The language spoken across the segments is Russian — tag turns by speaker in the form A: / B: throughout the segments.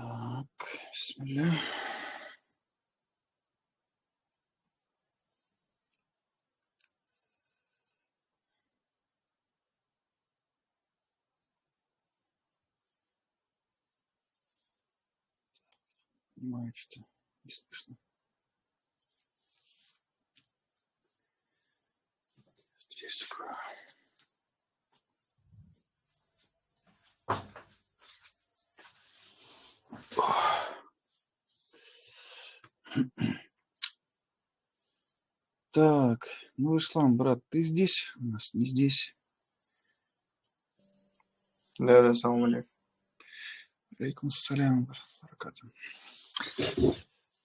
A: Так, бисмилля. Понимаю, что не слышно. Здесь закрою. Так, ну, Ислам, брат, ты здесь? У нас не здесь.
B: Да, да, салам алейкум.
A: Алейкум ассалям, брат.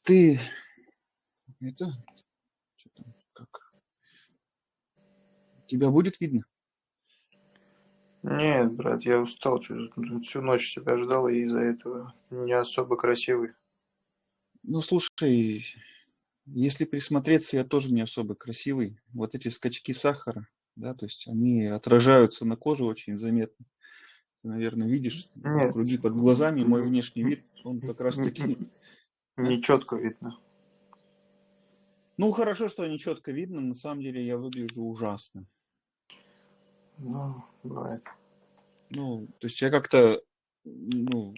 A: Ты, это, что там, как? Тебя будет видно?
B: Нет, брат, я устал, всю ночь тебя ждал, и из-за этого не особо красивый.
A: Ну, слушай, если присмотреться, я тоже не особо красивый. Вот эти скачки сахара, да, то есть они отражаются на коже очень заметно. Ты, наверное, видишь
B: Нет.
A: круги под глазами, мой внешний вид, он как раз таки...
B: Не четко видно.
A: Ну, хорошо, что не четко видно, на самом деле я выгляжу ужасно.
B: Ну, бывает.
A: Ну, то есть я как-то, ну,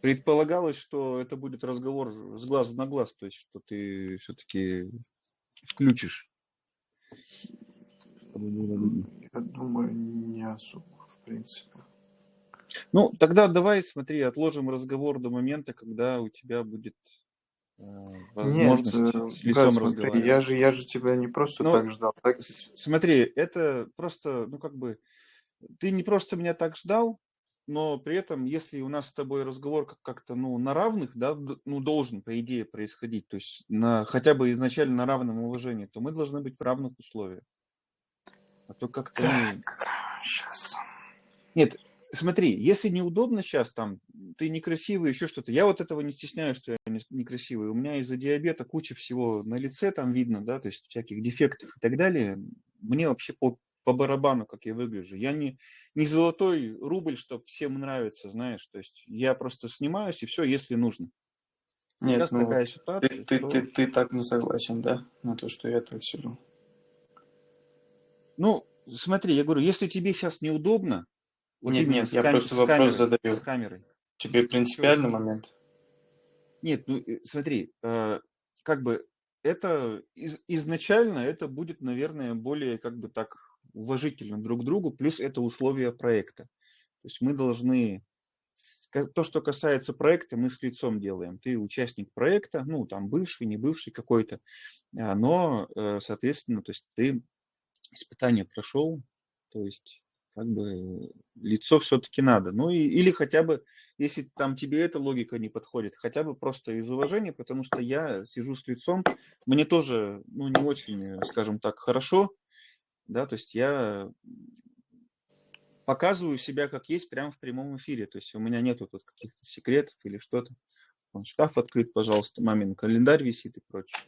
A: предполагалось, что это будет разговор с глазу на глаз, то есть что ты все-таки включишь.
B: Я думаю, не особо, в принципе.
A: Ну, тогда давай, смотри, отложим разговор до момента, когда у тебя будет возможность
B: Нет,
A: с
B: э,
A: лицом
B: брат, смотри,
A: разговаривать.
B: я же, я же тебя не просто
A: Ну,
B: так ждал, так?
A: С- Смотри, это просто, ну как бы, ты не просто меня так ждал, но при этом, если у нас с тобой разговор как- как-то, ну, на равных, да, ну, должен, по идее, происходить, то есть на, хотя бы изначально на равном уважении, то мы должны быть в равных условиях. А то как-то, ну,
B: Так, сейчас.
A: нет, смотри, если неудобно сейчас, там, ты некрасивый, еще что-то, я вот этого не стесняюсь, что я не- некрасивый, у меня из-за диабета куча всего на лице там видно, да, то есть всяких дефектов и так далее, мне вообще по, по барабану, как я выгляжу, я не, не золотой рубль, что всем нравится, знаешь, то есть я просто снимаюсь и все, если нужно.
B: Нет,
A: Сейчас
B: ну,
A: такая
B: ты,
A: ситуация,
B: ты,
A: что,
B: ты, ты так не согласен, да? На то, что я так сижу.
A: ну, смотри, я говорю, если тебе сейчас неудобно, вот
B: Нет, нет,
A: с,
B: я
A: кам-
B: просто
A: с
B: вопрос
A: камерой, с
B: задаю.
A: камерой,
B: Тебе принципиальный
A: что?
B: момент?
A: Нет, ну э, смотри, э, как бы это из- изначально это будет, наверное, более как бы так уважительно друг к другу, плюс это условия проекта. То есть мы должны с- то, что касается проекта, мы с лицом делаем. Ты участник проекта, ну там бывший, не бывший какой-то, а, но, э, соответственно, то есть ты испытание прошел, то есть как бы лицо все-таки надо. Ну и, или хотя бы, если там тебе эта логика не подходит, хотя бы просто из уважения, потому что я сижу с лицом, мне тоже, ну, не очень, скажем так, хорошо, да, то есть я показываю себя как есть прямо в прямом эфире, то есть у меня нету тут каких-то секретов или что-то. Вон шкаф открыт, пожалуйста, мамин календарь висит и прочее.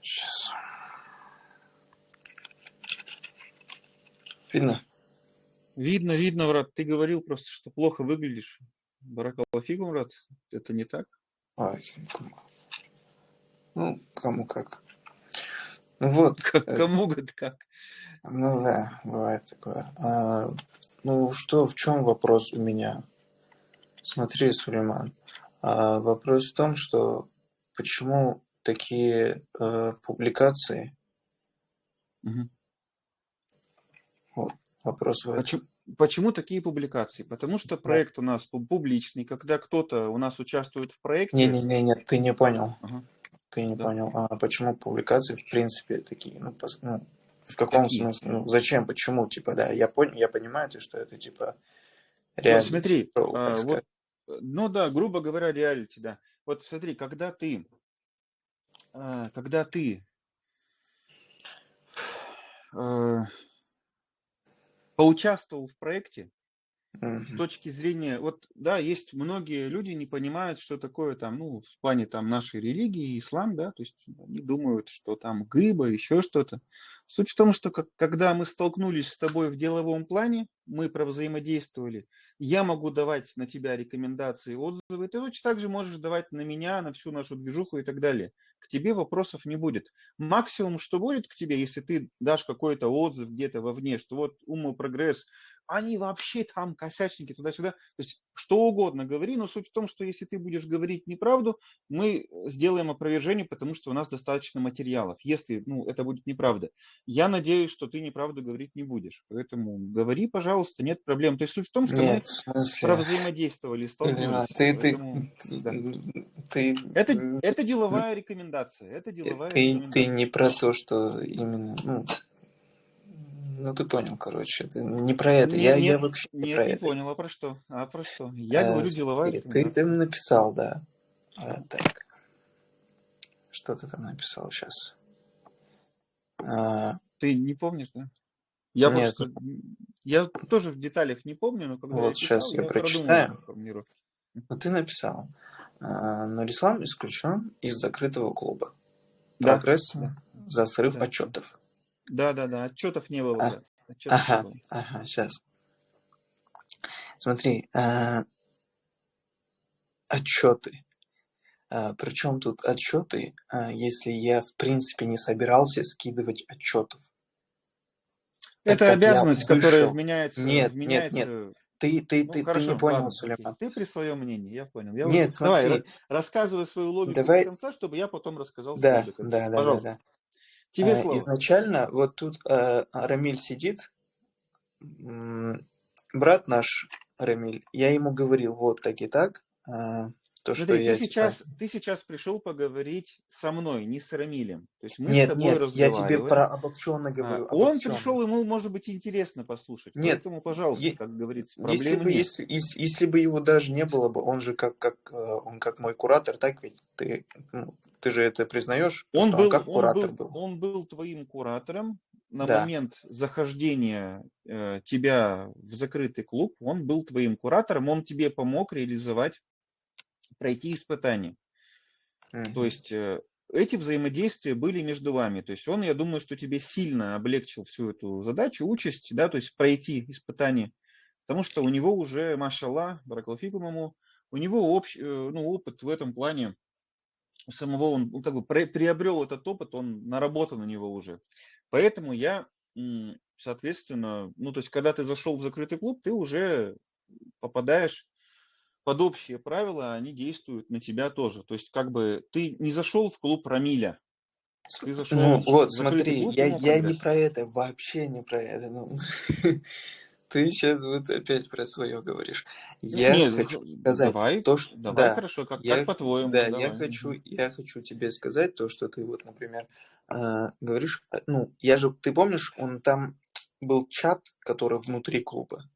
B: Сейчас. Видно?
A: Видно, видно, брат, ты говорил просто, что плохо выглядишь. Баракалафигу, брат, это не так?
B: Кому- Ну, кому как. Ну вот,
A: К-
B: э,
A: Кому говорит как?
B: ну да, бывает такое. А, ну что, в чем вопрос у меня? Смотри, Сулейман, а, вопрос в том, что почему такие э, публикации,
A: Мгм.
B: Вот, вопрос в этом.
A: Почему, такие публикации? Потому что
B: Да.
A: проект у нас пу- публичный. Когда кто-то у нас участвует в проекте,
B: Не-не-не, ты не понял.
A: Ага,
B: Ты не
A: да,
B: понял. А почему публикации в принципе такие? Ну, пос- ну, в каком
A: какие?
B: смысле? Ну, зачем? Почему? Типа, да, я понял, я понимаю, то, что это типа
A: Ну,
B: реалити
A: смотри,
B: шоу,
A: а, вот, ну да, грубо говоря, реалити, да. Вот смотри, когда ты, а, когда ты э, поучаствовал в проекте, с
B: Мгм.
A: точки зрения, вот, да, есть многие люди не понимают, что такое там, ну, в плане там нашей религии, ислам, да, то есть они думают, что там гыба, еще что-то. Суть в том, что как- когда мы столкнулись с тобой в деловом плане, мы провзаимодействовали, я могу давать на тебя рекомендации, отзывы, ты точно так же можешь давать на меня, на всю нашу движуху и так далее. К тебе вопросов не будет. Максимум, что будет к тебе, если ты дашь какой-то отзыв где-то вовне, что вот Ума Прогресс, они вообще там косячники туда-сюда. То есть что угодно говори, но суть в том, что если ты будешь говорить неправду, мы сделаем опровержение, потому что у нас достаточно материалов. Если ну, это будет неправда. Я надеюсь, что ты неправду говорить не будешь. Поэтому говори, пожалуйста, нет проблем. То есть суть в том, что
B: Нет,
A: мы
B: смысле...
A: провзаимодействовали, столкнулись.
B: Ты,
A: Поэтому,
B: ты,
A: да.
B: ты,
A: это, это деловая рекомендация. Это деловая
B: ты, ты
A: рекомендация.
B: не про то, что именно, ну, ну ты понял, короче, это не про это.
A: Не-
B: Я,
A: нет,
B: я вообще не
A: нет,
B: про
A: не
B: это.
A: понял. А про что? А про что? Я
B: Э,
A: говорю деловая
B: ты, ты написал, да. А, так. Что ты там написал сейчас? А,
A: Ты не помнишь, да? Я
B: нет,
A: просто, я тоже в деталях не помню, но когда я
B: вот сейчас
A: писал,
B: я
A: я
B: прочитаю.
A: формулировку.
B: Ну, ты написал. А, Нурислам исключен из закрытого клуба. Прогресс
A: да,
B: за срыв
A: да.
B: отчетов.
A: Да, да, да. Отчетов не было,
B: А.
A: Отчетов не
B: ага,
A: было.
B: ага, сейчас. Смотри, а, отчеты. А, причем тут отчеты, а, если я в принципе не собирался скидывать отчетов, так
A: Это
B: как я
A: обязанность, которая вменяется,
B: Нет, нет, нет.
A: вменяется.
B: Ты, ты,
A: Ну,
B: ты, ты не
A: хорошо,
B: понял,
A: ладно.
B: Сулейман.
A: Ты при своем мнении, я понял. Я
B: Нет,
A: уже... Давай,
B: смотри,
A: ра- рассказывай свою логику до
B: давай,
A: конца, чтобы я потом рассказал свою
B: да,
A: до конца.
B: да, да, да, да.
A: Тебе
B: А,
A: слово.
B: изначально вот тут а, Рамиль сидит, брат наш Рамиль, я ему говорил вот так и так, а, то, что
A: Смотри, ты
B: я типа...
A: сейчас, ты сейчас пришел поговорить со мной, не с Рамилем. То есть мы с
B: Нет,
A: тобой
B: нет, я тебе
A: разговариваем.
B: про обобщенно
A: А,
B: говорю,
A: Он
B: обобщенно.
A: пришел, ему может быть интересно послушать.
B: Нет,
A: Поэтому, пожалуйста,
B: е-
A: как говорится,
B: если
A: проблем
B: бы,
A: нет.
B: если, если, если бы его даже не было бы, он же как, как, э, он как мой куратор, так ведь? Ты, ну, ты же это признаешь,
A: Он
B: что он
A: был,
B: как
A: он
B: куратор
A: был,
B: был?
A: он был твоим куратором на
B: Да,
A: момент захождения э, тебя в закрытый клуб. Он был твоим куратором, он тебе помог реализовать, пройти испытание. То
B: Мгм.
A: есть э, эти взаимодействия были между вами. То есть он, я думаю, что тебе сильно облегчил всю эту задачу, участь, да, то есть пройти испытание. Потому что у него уже, машаллах, баракалфикум ему, у него общ, э, ну, опыт в этом плане, у самого он ну, как бы приобрел этот опыт, он наработан на него уже. Поэтому я, соответственно, ну, то есть, когда ты зашел в закрытый клуб, ты уже попадаешь под общие правила, они действуют на тебя тоже. То есть, как бы ты не зашел в клуб Рамиля, ты зашел
B: Ну,
A: в
B: вот, смотри,
A: клуб
B: я, я не про это, вообще не про это. Ну, ты сейчас вот опять про свое говоришь. Я
A: Нет,
B: хочу сказать
A: давай,
B: то, что...
A: давай,
B: Да,
A: хорошо, как, как
B: я,
A: по-твоему,
B: да, я хочу, я хочу тебе сказать то, что ты вот, например, а, говоришь, а, ну, я же, ты помнишь, он там был чат, который внутри клуба,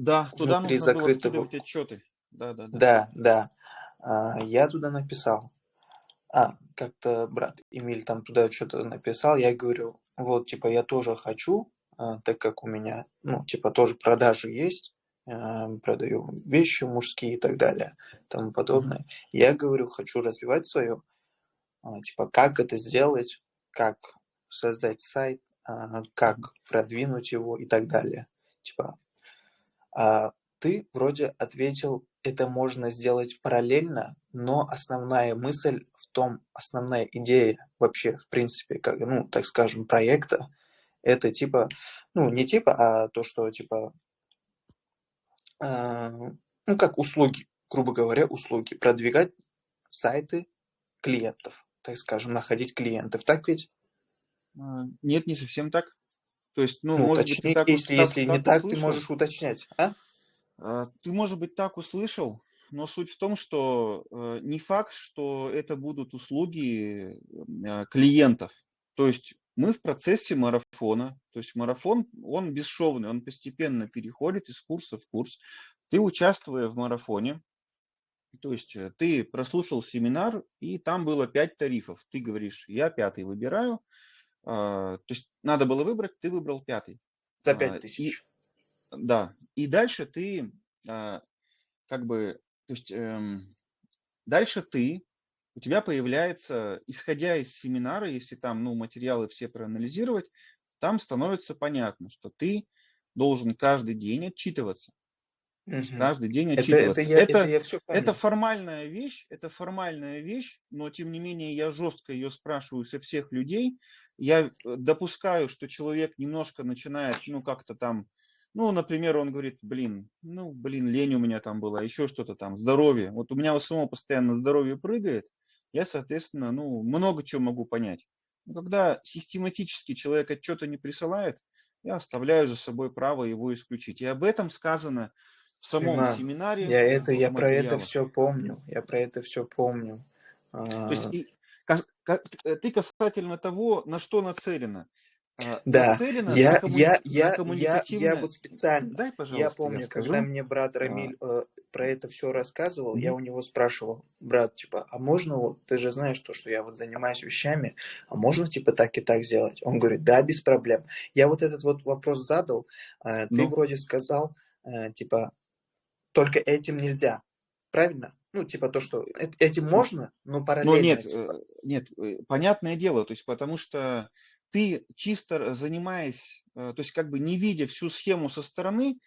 A: Да, туда
B: внутри
A: нужно было
B: закрытого...
A: скидывать отчеты. Да, да, да.
B: Да, да. Я туда написал. А, как-то брат Эмиль там туда что-то написал, я говорю, вот, типа, я тоже хочу, а, так как у меня, ну, типа, тоже продажи есть, а, продаю вещи мужские и так далее, тому подобное. Я говорю, хочу развивать свое, а, типа, как это сделать, как создать сайт, как продвинуть его и так далее. Типа, а ты вроде ответил, это можно сделать параллельно, но основная мысль в том, основная идея вообще, в принципе, как, ну, так скажем, проекта, это типа, ну, не типа, а то, что типа, а, ну, как услуги, грубо говоря, услуги, продвигать сайты клиентов, так скажем, находить клиентов, так ведь?
A: А, Нет, не совсем так. То есть, ну,
B: Ну,
A: может быть, ты
B: уточни,
A: так, ус-
B: если,
A: так,
B: если не
A: так
B: так, ты
A: услышал.
B: можешь уточнять, а?
A: А, Ты, может быть, так услышал, но суть в том, что э, не факт, что это будут услуги э, клиентов. То есть мы в процессе марафона, то есть марафон, он бесшовный, он постепенно переходит из курса в курс. Ты, участвуя в марафоне, то есть э, ты прослушал семинар, и там было пять тарифов. Ты говоришь, я пятый выбираю. А, То есть надо было выбрать, ты выбрал пятый.
B: За
A: А,
B: пять
A: И
B: тысяч.
A: да, и дальше ты а, как бы, то есть эм, дальше ты, у тебя появляется, исходя из семинара, если там, ну, материалы все проанализировать, там становится понятно, что ты должен каждый день отчитываться.
B: Мгм.
A: Каждый день
B: Это, это
A: отчитываться.
B: я, это
A: Это,
B: я все
A: это формальная вещь, это формальная вещь, но тем не менее я жестко ее спрашиваю со всех людей. Я э, допускаю, что человек немножко начинает, ну как-то там, ну, например, он говорит, блин, ну, блин, лень у меня там была, еще что-то там, здоровье. Вот у меня у самого постоянно здоровье прыгает, я, соответственно, ну, много чего могу понять. Но когда систематически человек отчета не присылает, я оставляю за собой право его исключить. И об этом сказано в самом
B: Сулейман,
A: семинаре,
B: я это, я про это все помню. Я про это все помню.
A: То есть
B: А,
A: и ты касательно того, на что нацелено. А,
B: Да,
A: Нацелено на,
B: я,
A: коммуни-
B: я,
A: на
B: я, я, я
A: коммуникативное...
B: вот специально,
A: Дай,
B: я
A: пожалуйста, я
B: помню, когда
A: скажу.
B: мне брат
A: А,
B: Рамиль э, про это все рассказывал, я
A: мгм.
B: у него спрашивал, брат, типа, а можно вот, ты же знаешь то, что я вот занимаюсь вещами, а можно типа так и так сделать? Он говорит, да, без проблем. Я вот этот вот вопрос задал, э, ты
A: Ну,
B: вроде сказал, э, типа, только этим нельзя, правильно? Ну, типа то, что э- этим можно, но
A: Но
B: параллельно,
A: нет,
B: типа.
A: Нет, э, понятное дело, то есть потому что ты чисто занимаясь, э, то есть как бы не видя всю схему со стороны,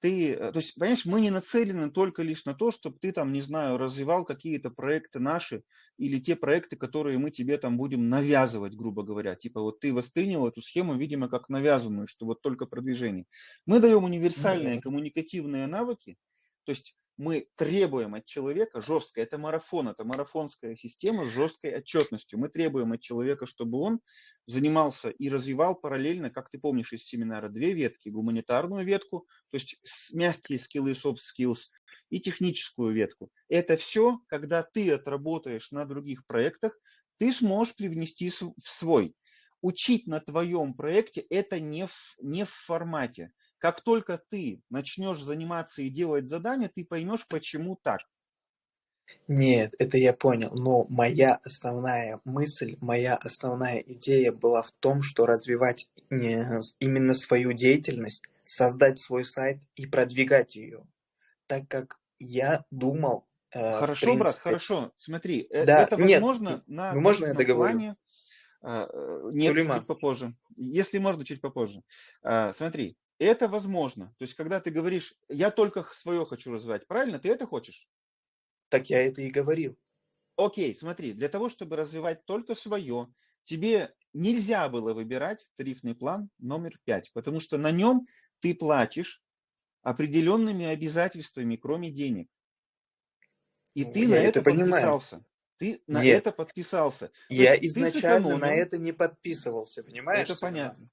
A: ты, э, то есть, понимаешь, мы не нацелены только лишь на то, чтобы ты там, не знаю, развивал какие-то проекты наши или те проекты, которые мы тебе там будем навязывать, грубо говоря. Типа вот ты воспринял эту схему, видимо, как навязанную, что вот только продвижение. Мы даем универсальные
B: Ну,
A: коммуникативные навыки, то есть мы требуем от человека жестко, это марафон, это марафонская система с жесткой отчетностью. Мы требуем от человека, чтобы он занимался и развивал параллельно, как ты помнишь из семинара, две ветки. Гуманитарную ветку, то есть мягкие скиллы, soft skills, и техническую ветку. Это все, когда ты отработаешь на других проектах, ты сможешь привнести в свой. Учить на твоем проекте это не в, не в формате. Как только ты начнешь заниматься и делать задания, ты поймешь, почему так.
B: Нет, это я понял, но моя основная мысль, моя основная идея была в том, что развивать именно свою деятельность, создать свой сайт и продвигать ее, так как я думал, э,
A: Хорошо, брат,
B: принципе,
A: хорошо. Смотри, э-
B: да,
A: это
B: нет,
A: возможно на
B: ну можно я договорю?
A: плане. А, э, Нет, чуть
B: Сулейман,
A: попозже. Если можно, чуть попозже. Смотри, это возможно. То есть, когда ты говоришь, я только свое хочу развивать, правильно? Ты это хочешь?
B: так я это и говорил.
A: Окей, смотри, для того, чтобы развивать только свое, тебе нельзя было выбирать тарифный план номер 5, потому что на нем ты платишь определенными обязательствами, кроме денег. И
B: Ну,
A: ты на
B: это
A: это
B: понимаю.
A: подписался. Ты на
B: Нет,
A: это подписался. То
B: я изначально на это не подписывался, понимаешь,
A: это понятно.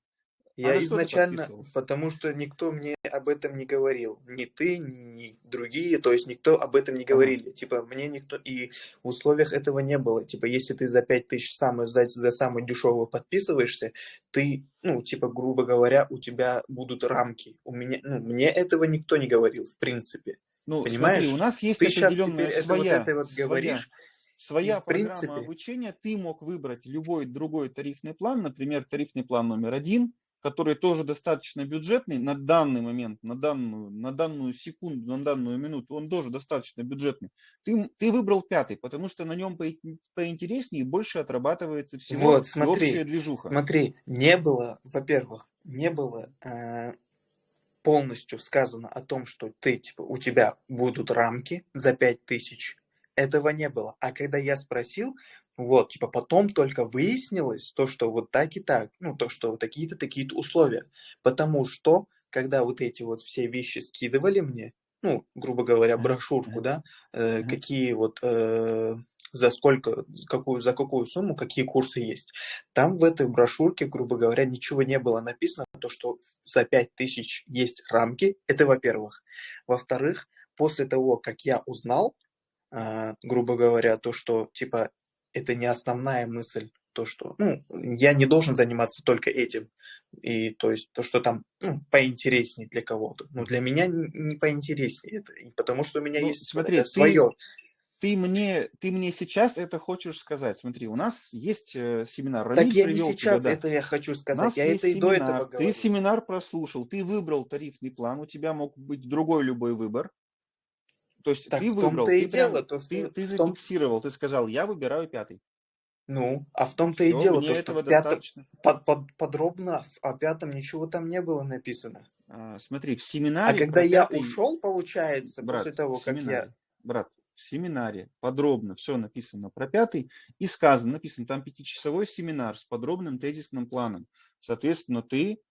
A: А
B: Я
A: ты
B: изначально, потому что никто мне об этом не говорил. Ни ты, ни, другие, то есть никто об этом не говорили. Типа, мне никто... И в условиях этого не было. Типа, если ты за 5000 самый, за, за самый дешевый подписываешься, ты, ну, типа, грубо говоря, у тебя будут рамки. У меня, ну, мне этого никто не говорил, в принципе.
A: Ну, смотри, у
B: Понимаешь?
A: нас есть
B: Ты сейчас теперь это вот
A: своя,
B: это вот
A: своя,
B: говоришь, и
A: своя
B: в
A: программа
B: принципе,
A: обучения. Ты мог выбрать любой другой тарифный план, например, тарифный план номер один, который тоже достаточно бюджетный на данный момент, на данную, на данную секунду, на данную минуту, он тоже достаточно бюджетный. Ты, ты выбрал пятый, потому что на нем по- поинтереснее и больше отрабатывается всего
B: вот, смотри,
A: общая движуха.
B: смотри, не было, во-первых, не было э, полностью сказано о том, что ты, типа, у тебя будут рамки за 5000. Этого не было. А когда я спросил, вот, типа, потом только выяснилось то, что вот так и так, ну, то, что вот такие-то, такие-то условия. Потому что, когда вот эти вот все вещи скидывали мне, ну, грубо говоря, брошюрку, да, э, какие вот, э, за сколько, за какую, за какую сумму, какие курсы есть. Там в этой брошюрке, грубо говоря, ничего не было написано, то, что за 5000 есть рамки, это во-первых. Во-вторых, после того, как я узнал, а, грубо говоря, то, что, типа, это не основная мысль, то, что, ну, я не должен заниматься только этим, и, то есть, то, что там, ну, поинтереснее для кого-то. Но для меня не, не поинтереснее это, потому что у меня
A: Ну,
B: есть
A: смотри,
B: это
A: ты,
B: свое.
A: ты мне, ты мне сейчас это хочешь сказать. Смотри, у нас есть э, семинар.
B: Так
A: Рамиль
B: я не
A: привел тебя,
B: сейчас
A: да.
B: это я хочу
A: У
B: сказать,
A: нас
B: я это и до этого
A: семинар, ты
B: говорил.
A: семинар прослушал, ты выбрал тарифный план, у тебя мог быть другой любой выбор. То есть
B: Так
A: ты выбрал,
B: и
A: ты прям,
B: дело, то,
A: ты,
B: что
A: ты
B: том,
A: зафиксировал, ты сказал, я выбираю пятый.
B: ну, а в том-то и дело, то, что в пятом, под, под- подробно о пятом ничего там не было написано.
A: А, смотри, в
B: А
A: семинаре
B: когда
A: про
B: я
A: пятый...
B: ушел, получается,
A: Брат,
B: после того, как я...
A: брат, в семинаре подробно все написано про пятый и сказано, написано, там пятичасовой семинар с подробным тезисным планом. Соответственно, ты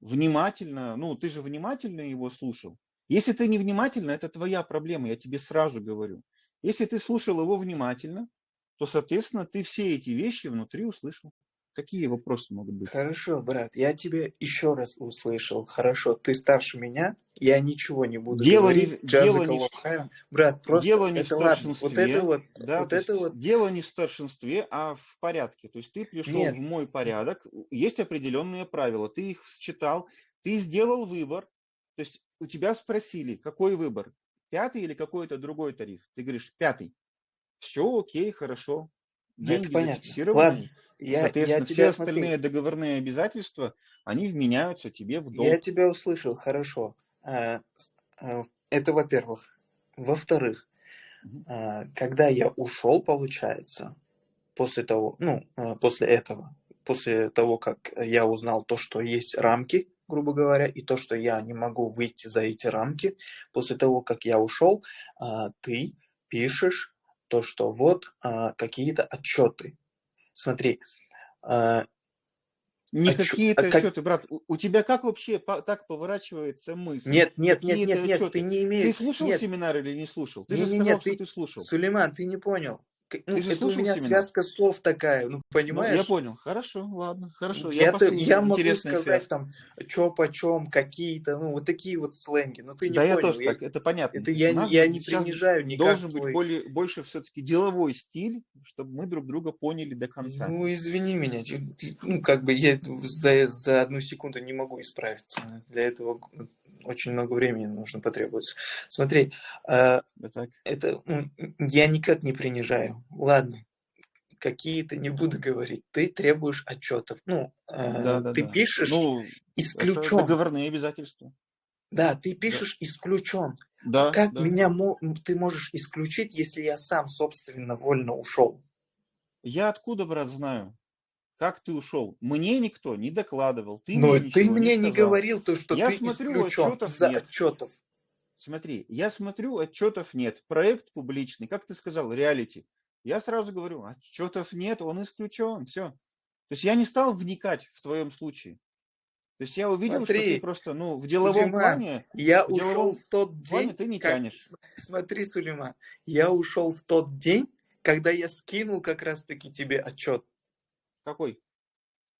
A: внимательно, ну, ты же внимательно его слушал. Если ты не внимательно, это твоя проблема, я тебе сразу говорю. Если ты слушал его внимательно, то, соответственно, ты все эти вещи внутри услышал. Какие вопросы могут быть?
B: Хорошо, брат, я тебя еще раз услышал. Хорошо, ты старше меня, я ничего не буду
A: Дело не,
B: говорить.
A: в- дело не, в-
B: хайран. Брат, просто
A: дело не в
B: это ладно. Вот это
A: старшинстве,
B: вот,
A: да,
B: вот
A: то
B: это вот,
A: дело не в старшинстве, а в порядке. То есть ты пришел
B: нет,
A: в мой порядок, есть определенные правила, ты их считал, ты сделал выбор. То есть у тебя спросили, какой выбор, пятый или какой-то другой тариф? Ты говоришь, пятый. Все, окей, хорошо. Деньги
B: понятно.
A: зафиксированы,
B: Ладно, я, я
A: соответственно, все
B: тебя, смотри,
A: остальные договорные обязательства, они вменяются тебе в
B: я
A: долг.
B: тебя услышал, хорошо. А, а, Это во-первых. Во-вторых, а, когда я ушел, получается, после того, ну, после этого, после того, как я узнал то, что есть рамки, грубо говоря, и то, что я не могу выйти за эти рамки, после того, как я ушел, а, ты пишешь то, что вот а, какие-то отчеты. Смотри, а,
A: Не
B: отчё-
A: какие-то
B: как...
A: отчеты, брат. У, тебя как вообще по- так поворачивается мысль?
B: Нет, нет, нет, нет, нет, ты не
A: Ты
B: имеешь,
A: слушал
B: нет,
A: семинар или не слушал? Ты же
B: не-не-не,
A: сказал, что
B: ты,
A: ты слушал.
B: Сулейман, ты не понял. Ну,
A: же
B: это у меня
A: семинар?
B: связка слов такая, ну,
A: Ну, я
B: понимаешь?
A: понял. Хорошо, ладно, хорошо. Я
B: Я, я могу сказать
A: связка.
B: там, чё почем, какие-то, ну, вот такие вот сленги, но ты не
A: Да, я
B: понял.
A: тоже
B: Я,
A: так, это понятно.
B: это я, я не принижаю никак
A: должен быть
B: твой...
A: более, больше все-таки деловой стиль, чтобы мы друг друга поняли до конца.
B: Ну, извини меня, ну, как бы я за, за одну секунду не могу исправиться. Для этого очень много времени нужно потребуется. Смотри, э,
A: Да так.
B: это ну, я никак не принижаю. Ладно, какие-то не буду говорить. Ты требуешь отчетов. Ну,
A: Да,
B: э,
A: да,
B: ты
A: да.
B: пишешь
A: Ну, это
B: исключен.
A: договорные обязательства.
B: Да, ты
A: Да,
B: пишешь исключен. А
A: да,
B: как
A: да.
B: меня мо- ты можешь исключить, если я сам собственно вольно ушел?
A: Я откуда, брат, знаю? Как ты ушел? Мне никто не докладывал, ты
B: Но
A: мне
B: ты
A: не
B: мне не
A: сказал.
B: говорил то, что
A: Я
B: ты
A: смотрю, отчетов
B: из-за
A: нет.
B: отчетов.
A: Смотри, я смотрю, отчетов нет. Проект публичный, как ты сказал, реалити. Я сразу говорю, отчетов нет, он исключен, все. То есть я не стал вникать в твоем случае. То есть я увидел, что ты
B: Смотри,
A: просто, ну, в деловом
B: Сулейман,
A: плане,
B: я
A: в
B: ушел в тот
A: плане
B: день,
A: ты не
B: как...
A: тянешь.
B: см- Смотри, Сулейман, я ушел в тот день, когда я скинул как раз-таки тебе отчет.
A: Какой?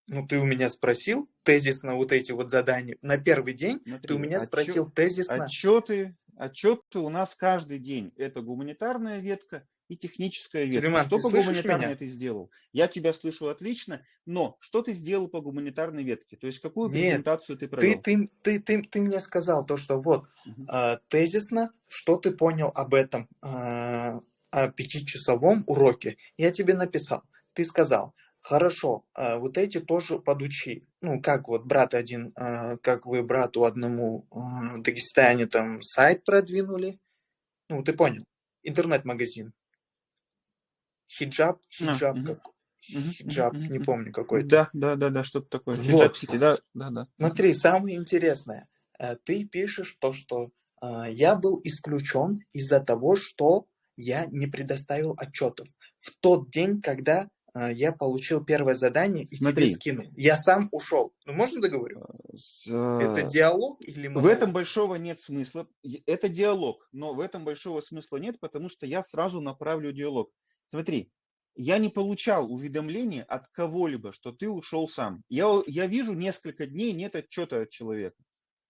B: Ну, ты у меня спросил тезисно вот эти вот задания. На первый день ты у
A: Смотри,
B: меня
A: отчет,
B: спросил тезисно.
A: отчеты, отчеты у нас каждый день. Это гуманитарная ветка и техническая ветка.
B: Сулейман,
A: Что
B: ты
A: по гуманитарной
B: меня?
A: ты сделал? Я тебя слышу отлично, но что ты сделал по гуманитарной ветке? То есть какую
B: Нет,
A: презентацию ты
B: ты,
A: провел?
B: ты, ты, ты, ты мне сказал то, что вот
A: Мгм.
B: э, тезисно, что ты понял об этом э, о пятичасовом уроке. Я тебе написал. Ты сказал, хорошо, э, вот эти тоже подучи. Ну, как вот брат один, э, как вы брату одному э, в Дагестане там сайт продвинули. Ну, ты понял. Интернет-магазин. Хиджаб,
A: А,
B: хиджаб,
A: мгм,
B: как... хиджаб, не помню какой-то.
A: Да, да, да, да, что-то такое.
B: Вот.
A: Хиджаб Сити, да, да, да.
B: Смотри, самое интересное. э, Ты пишешь то, что я был исключен из-за того, что я не предоставил отчетов. В тот день, когда я получил первое задание и тебе
A: Смотри,
B: скинул. Я сам ушел. Ну, можно договорю?
A: с,
B: Это
A: э,
B: диалог или
A: в этом
B: монолог?
A: большого нет смысла. Это диалог, но в этом большого смысла нет, потому что я сразу направлю диалог. Смотри, я не получал уведомления от кого-либо, что ты ушел сам. Я, я вижу несколько дней нет отчета от человека.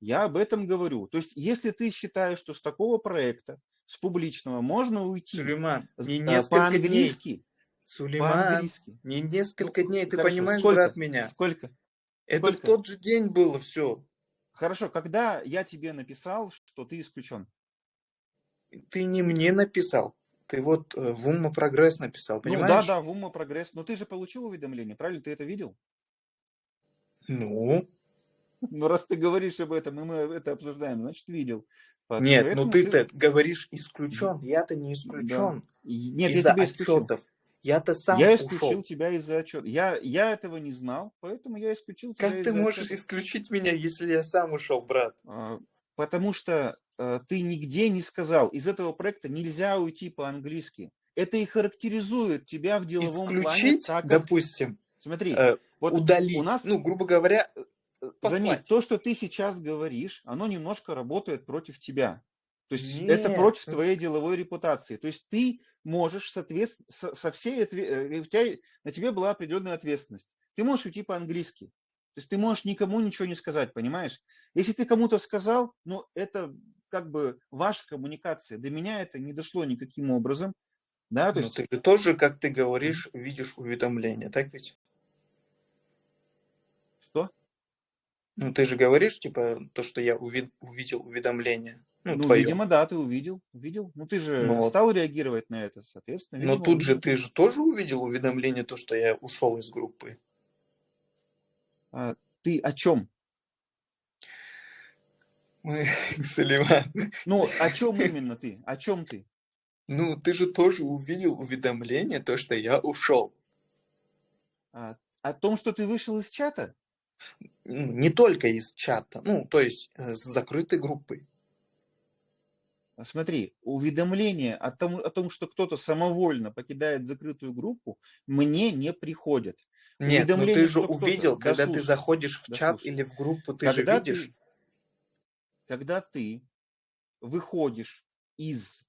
A: Я об этом говорю. То есть, если ты считаешь, что с такого проекта, с публичного, можно уйти
B: Сулейман, не
A: а,
B: дней.
A: по-английски,
B: Сулейман, не
A: Ну,
B: несколько дней. Ты
A: хорошо,
B: понимаешь,
A: сколько?
B: брат, меня?
A: Сколько?
B: Это в
A: Сколько?
B: тот же день было все.
A: Хорошо, когда я тебе написал, что ты исключен?
B: Ты не мне написал. Ты вот э, в Умма Прогресс написал,
A: Ну да,
B: понимаешь?
A: да, в ума прогресс. Но ты же получил уведомление, правильно? Ты это видел?
B: Ну,
A: Ну, раз ты говоришь об этом, и мы это обсуждаем, значит, видел. По-
B: Нет, ну
A: Поэтому
B: ты, говоришь исключен. Я-то не
A: Да.
B: исключен
A: И- Нет, я
B: из-за
A: тебя исключил.
B: отчетов. Я-то сам
A: Я исключил
B: ушел.
A: тебя из-за отчета. Я, я этого не знал, поэтому я исключил тебя
B: Как ты можешь
A: отчета.
B: исключить меня, если я сам ушел, брат?
A: А, Потому что э, ты нигде не сказал, из этого проекта нельзя уйти по-английски. Это и характеризует тебя в деловом плане
B: Исключить,
A: так, как...
B: допустим,
A: Смотри,
B: э,
A: вот
B: удалить.
A: у нас,
B: Ну, грубо говоря,
A: э,
B: послать.
A: заметь, то, что ты сейчас говоришь, оно немножко работает против тебя. То есть это
B: Нет,
A: против
B: ну,
A: твоей деловой репутации. То есть ты можешь соответ... со, со всей отве- э, у тебя, на тебе была определенная ответственность. Ты можешь уйти по-английски. То есть ты можешь никому ничего не сказать, понимаешь? Если ты кому-то сказал, ну это как бы ваша коммуникация. До меня это не дошло никаким образом. Да, то
B: Но
A: есть
B: ты же тоже, как ты говоришь, видишь уведомления, так ведь?
A: что?
B: Ну, ты же говоришь, типа, то, что я уви- увидел уведомление. Ну,
A: Ну,
B: твое.
A: видимо, да, ты увидел, увидел. Ну, ты же
B: Ну, вот.
A: стал реагировать на это, соответственно,
B: Но
A: видимо,
B: тут же
A: увидел.
B: ты же тоже увидел уведомление, то, что я ушел из группы.
A: А, ты о чем?
B: Мы, Салиман,
A: Ну, о чем именно ты? О чем ты?
B: ну, ты же тоже увидел уведомление, то, что я ушел.
A: А, о том, что ты вышел из чата?
B: Ну, Не только из чата, ну, то есть э, с закрытой группы.
A: Смотри, уведомления о том, о том, что кто-то самовольно покидает закрытую группу, мне не приходят.
B: Нет, но
A: Уведомление,
B: ты же увидел,
A: Да
B: когда ты
A: слушай,
B: заходишь в
A: да
B: чат или в группу, ты же
A: когда
B: видишь.
A: ты, когда ты выходишь из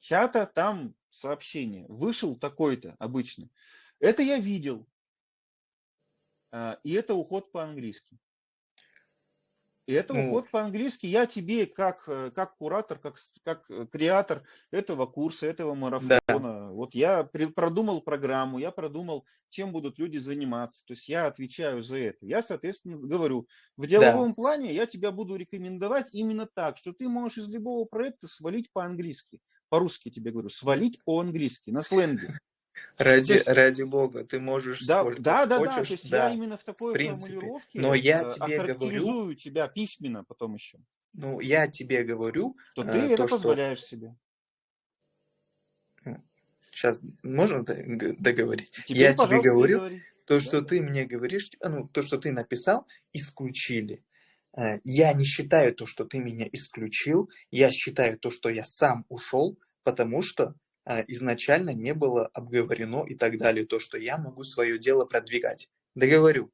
A: чата, там сообщение, вышел такой-то обычно. Это я видел. А, И это уход по-английски. И это
B: Ну.
A: уход по-английски. Я тебе, как, э, как куратор, как, как э, креатор этого курса, этого марафона, вот я продумал программу, я продумал, чем будут люди заниматься. То есть я отвечаю за это. Я, соответственно, говорю, в деловом плане я тебя буду рекомендовать именно так, что ты можешь из любого проекта свалить по-английски. По-русски тебе говорю, свалить по-английски, на сленге.
B: Ради,
A: То есть-
B: ради бога, ты можешь
A: Да,
B: сколько
A: да, да, да.
B: хочешь,
A: То есть
B: да.
A: я именно в такой
B: принципе.
A: формулировке
B: Но я
A: э,
B: тебе
A: охарактеризую тебя письменно потом еще,
B: Ну, я тебе говорю,
A: что
B: э,
A: ты это
B: то, что-
A: позволяешь себе.
B: сейчас можно договорить?
A: Теперь,
B: я тебе говорю,
A: говори.
B: то,
A: Да,
B: что
A: да.
B: ты мне говоришь, ну, то, что ты написал, исключили. Э, Я не считаю то, что ты меня исключил, я считаю то, что я сам ушел, потому что э, изначально не было обговорено и так далее, то, что я могу свое дело продвигать. Договорю.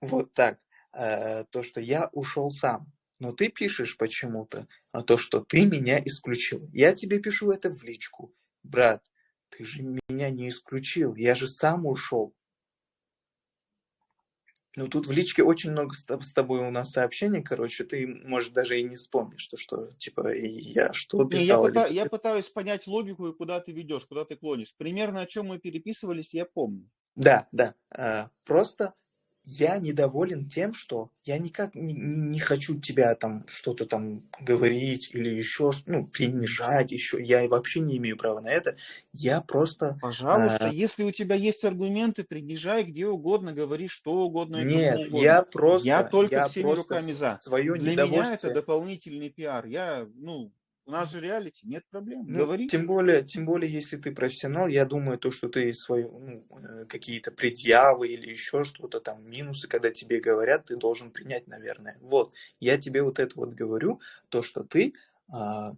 B: Вот так. Э, То, что я ушел сам. Но ты пишешь почему-то, а то, что ты меня исключил. Я тебе пишу это в личку. Брат, ты же меня не исключил, я же сам ушел. Ну, тут в личке очень много с тоб- с тобой у нас сообщений, короче, ты, может, даже и не вспомнишь, что, что типа, я что
A: Не, я,
B: писал.
A: пыта- я пытаюсь понять логику и куда ты ведешь, куда ты клонишь. Примерно о чем мы переписывались, я помню.
B: Да, да. а, Просто я недоволен тем, что я никак не, не хочу тебя там что-то там говорить или еще, ну, принижать еще. Я вообще не имею права на это. Я просто...
A: Пожалуйста,
B: А.
A: если у тебя есть аргументы, принижай где угодно, говори что угодно
B: Нет,
A: угодно.
B: я просто...
A: Я только всеми
B: просто
A: руками за.
B: Свое
A: Для меня это дополнительный пиар. Я, ну, у нас же реалити, нет проблем.
B: Ну,
A: Говори.
B: тем более, тем более, если ты профессионал, я думаю, то, что ты свои, ну, э, какие-то предъявы или еще что-то там, минусы, когда тебе говорят, ты должен принять, наверное. Вот, я тебе вот это вот говорю, то, что ты, а,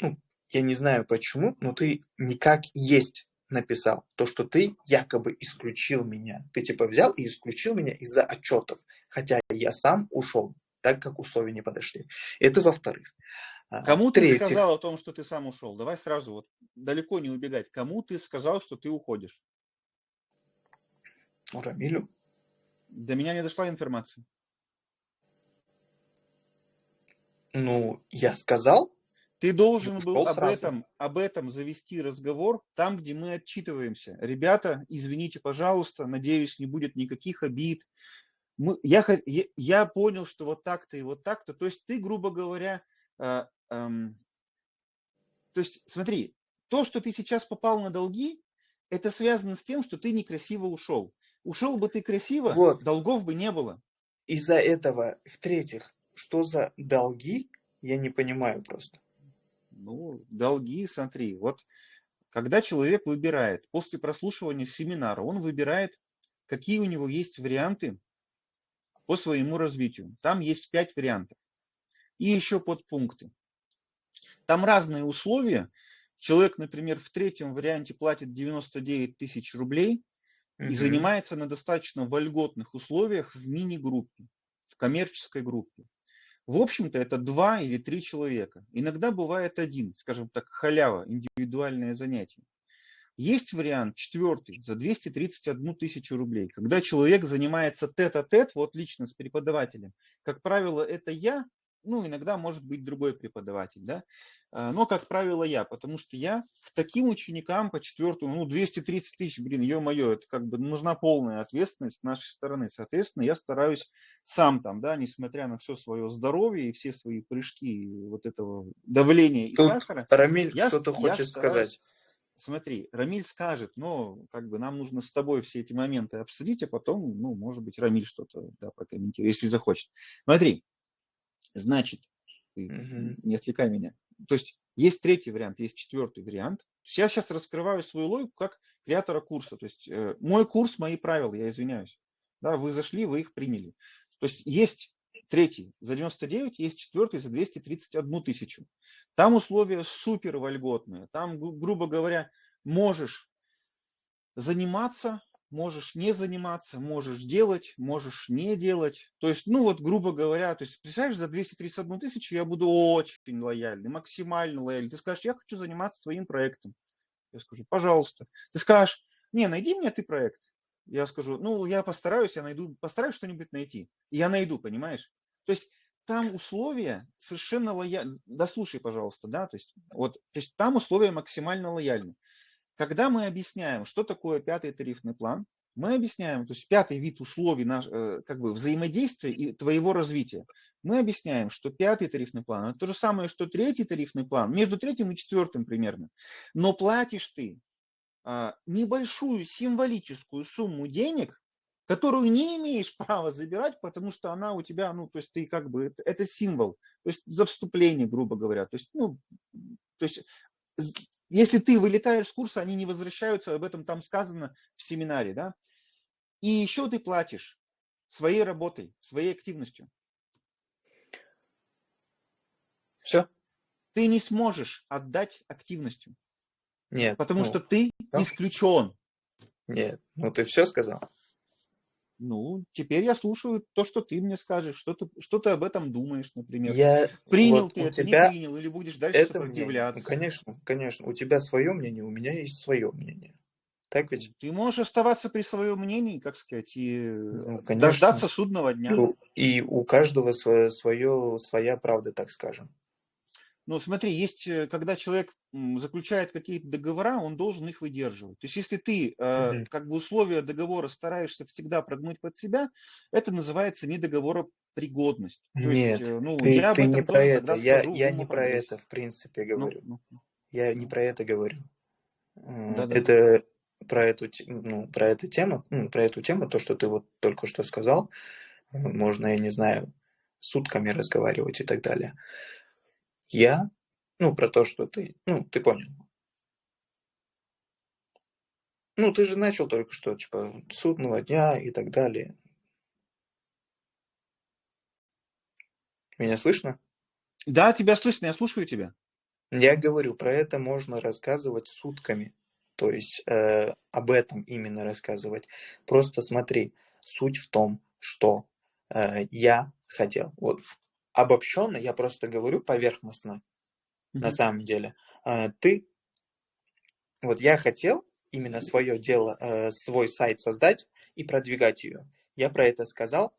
B: ну, я не знаю почему, но ты никак есть написал, то, что ты якобы исключил меня. Ты типа взял и исключил меня из-за отчетов, хотя я сам ушел, так как условия не подошли. Это во-вторых. А,
A: Кому ты
B: в-третьих,
A: сказал о том, что ты сам ушел? Давай сразу вот далеко не убегать. Кому ты сказал, что ты уходишь?
B: Рамилю?
A: До меня не дошла информация.
B: Ну, я сказал,
A: Ты должен был об
B: сразу.
A: этом, об этом завести разговор там, где мы отчитываемся. Ребята, извините, пожалуйста, надеюсь, не будет никаких обид. Мы, я, я, понял, что вот так-то и вот так-то. То есть ты, грубо говоря, эм, то есть смотри, то, что ты сейчас попал на долги, это связано с тем, что ты некрасиво ушел. Ушел бы ты красиво,
B: Вот.
A: долгов бы не было.
B: из-за этого, в-третьих, что за долги, я не понимаю просто.
A: Ну, долги, смотри, вот когда человек выбирает, после прослушивания семинара, он выбирает, какие у него есть варианты по своему развитию. Там есть пять вариантов. И еще подпункты. Там разные условия. Человек, например, в третьем варианте платит 99 тысяч рублей угу. и занимается на достаточно вольготных условиях в мини-группе, в коммерческой группе. В общем-то, это два или три человека. Иногда бывает один, скажем так, халява, индивидуальное занятие. Есть вариант четвертый за 231 тысячу рублей, когда человек занимается тет-а-тет, -тет, вот лично с преподавателем. Как правило, это я ну, иногда может быть другой преподаватель, да, а, но, как правило, я, потому что я к таким ученикам по четвертому, ну, 230 тысяч, блин, ё-моё, это как бы нужна полная ответственность с нашей стороны, соответственно, я стараюсь сам там, да, несмотря на все свое здоровье и все свои прыжки вот этого давления и
B: Тут
A: сахара.
B: Рамиль что-то хочет стараюсь, сказать.
A: Смотри, Рамиль скажет, но как бы нам нужно с тобой все эти моменты обсудить, а потом, ну, может быть, Рамиль что-то да, прокомментирует, если захочет. Смотри, Значит, угу. не отвлекай меня. То есть есть третий вариант, есть четвертый вариант. Я сейчас раскрываю свою логику как креатора курса. То есть э, мой курс, мои правила, я извиняюсь. Да, вы зашли, вы их приняли. То есть есть третий за 99, есть четвертый за 231 тысячу. Там условия супер вольготные. Там, грубо говоря, можешь заниматься можешь не заниматься, можешь делать, можешь не делать. То есть, ну вот, грубо говоря, то есть, представляешь, за 231 тысячу я буду очень лояльный, максимально лояльный. Ты скажешь, я хочу заниматься своим проектом. Я скажу, пожалуйста. Ты скажешь, не, найди мне ты проект. Я скажу, ну, я постараюсь, я найду, постараюсь что-нибудь найти. Я найду, понимаешь? То есть, там условия совершенно лояльны. Дослушай, пожалуйста, да, то есть, вот, то есть там условия максимально лояльны. Когда мы объясняем, что такое пятый тарифный план, мы объясняем, то есть пятый вид условий наш, э, как бы взаимодействия и твоего развития. Мы объясняем, что пятый тарифный план – это то же самое, что третий тарифный план, между третьим и четвертым примерно. Но платишь ты а, небольшую символическую сумму денег, которую не имеешь права забирать, потому что она у тебя, ну, то есть ты как бы, это, это символ, то есть за вступление, грубо говоря. То есть, ну, то есть если ты вылетаешь с курса, они не возвращаются, об этом там сказано в семинаре, да. И еще ты платишь своей работой, своей активностью.
B: Все.
A: Ты не сможешь отдать активностью.
B: Нет.
A: Потому ну, что ты да? исключен.
B: Нет, ну ты все сказал.
A: Ну, теперь я слушаю то, что ты мне скажешь, что ты, что ты об этом думаешь, например.
B: Я,
A: принял вот ты это, тебя не принял, или будешь дальше это сопротивляться.
B: Мнение. Конечно, конечно. У тебя свое мнение, у меня есть свое мнение. Так ведь?
A: Ты можешь оставаться при своем мнении, как сказать, и ну, дождаться судного дня.
B: И у каждого свое, свое, своя правда, так скажем.
A: Ну, смотри, есть, э, когда человек заключает какие-то договора, он должен их выдерживать. То есть, если ты э, как бы условия договора стараешься всегда прогнуть под себя, это называется недоговоропригодность.
B: То Нет, есть, э, ну, ты, я ты не про это. Я, скажу, я не про это, в принципе, ну, говорю. Ну, ну, я не про это говорю. Да, да. Это про эту, ну, про эту тему, ну, про эту тему, то, что ты вот только что сказал, можно, я не знаю, сутками разговаривать и так далее. Я, ну, про то, что ты, ну, ты понял. Ну, ты же начал только что, типа, судного дня и так далее. Меня слышно?
A: Да, тебя слышно, я слушаю тебя.
B: Я говорю, про это можно рассказывать сутками. То есть э, об этом именно рассказывать. Просто смотри, суть в том, что э, я хотел, вот обобщенно, я просто говорю поверхностно, mm-hmm. на самом деле. А, ты, вот я хотел именно свое дело, э, свой сайт создать и продвигать ее. Я про это сказал,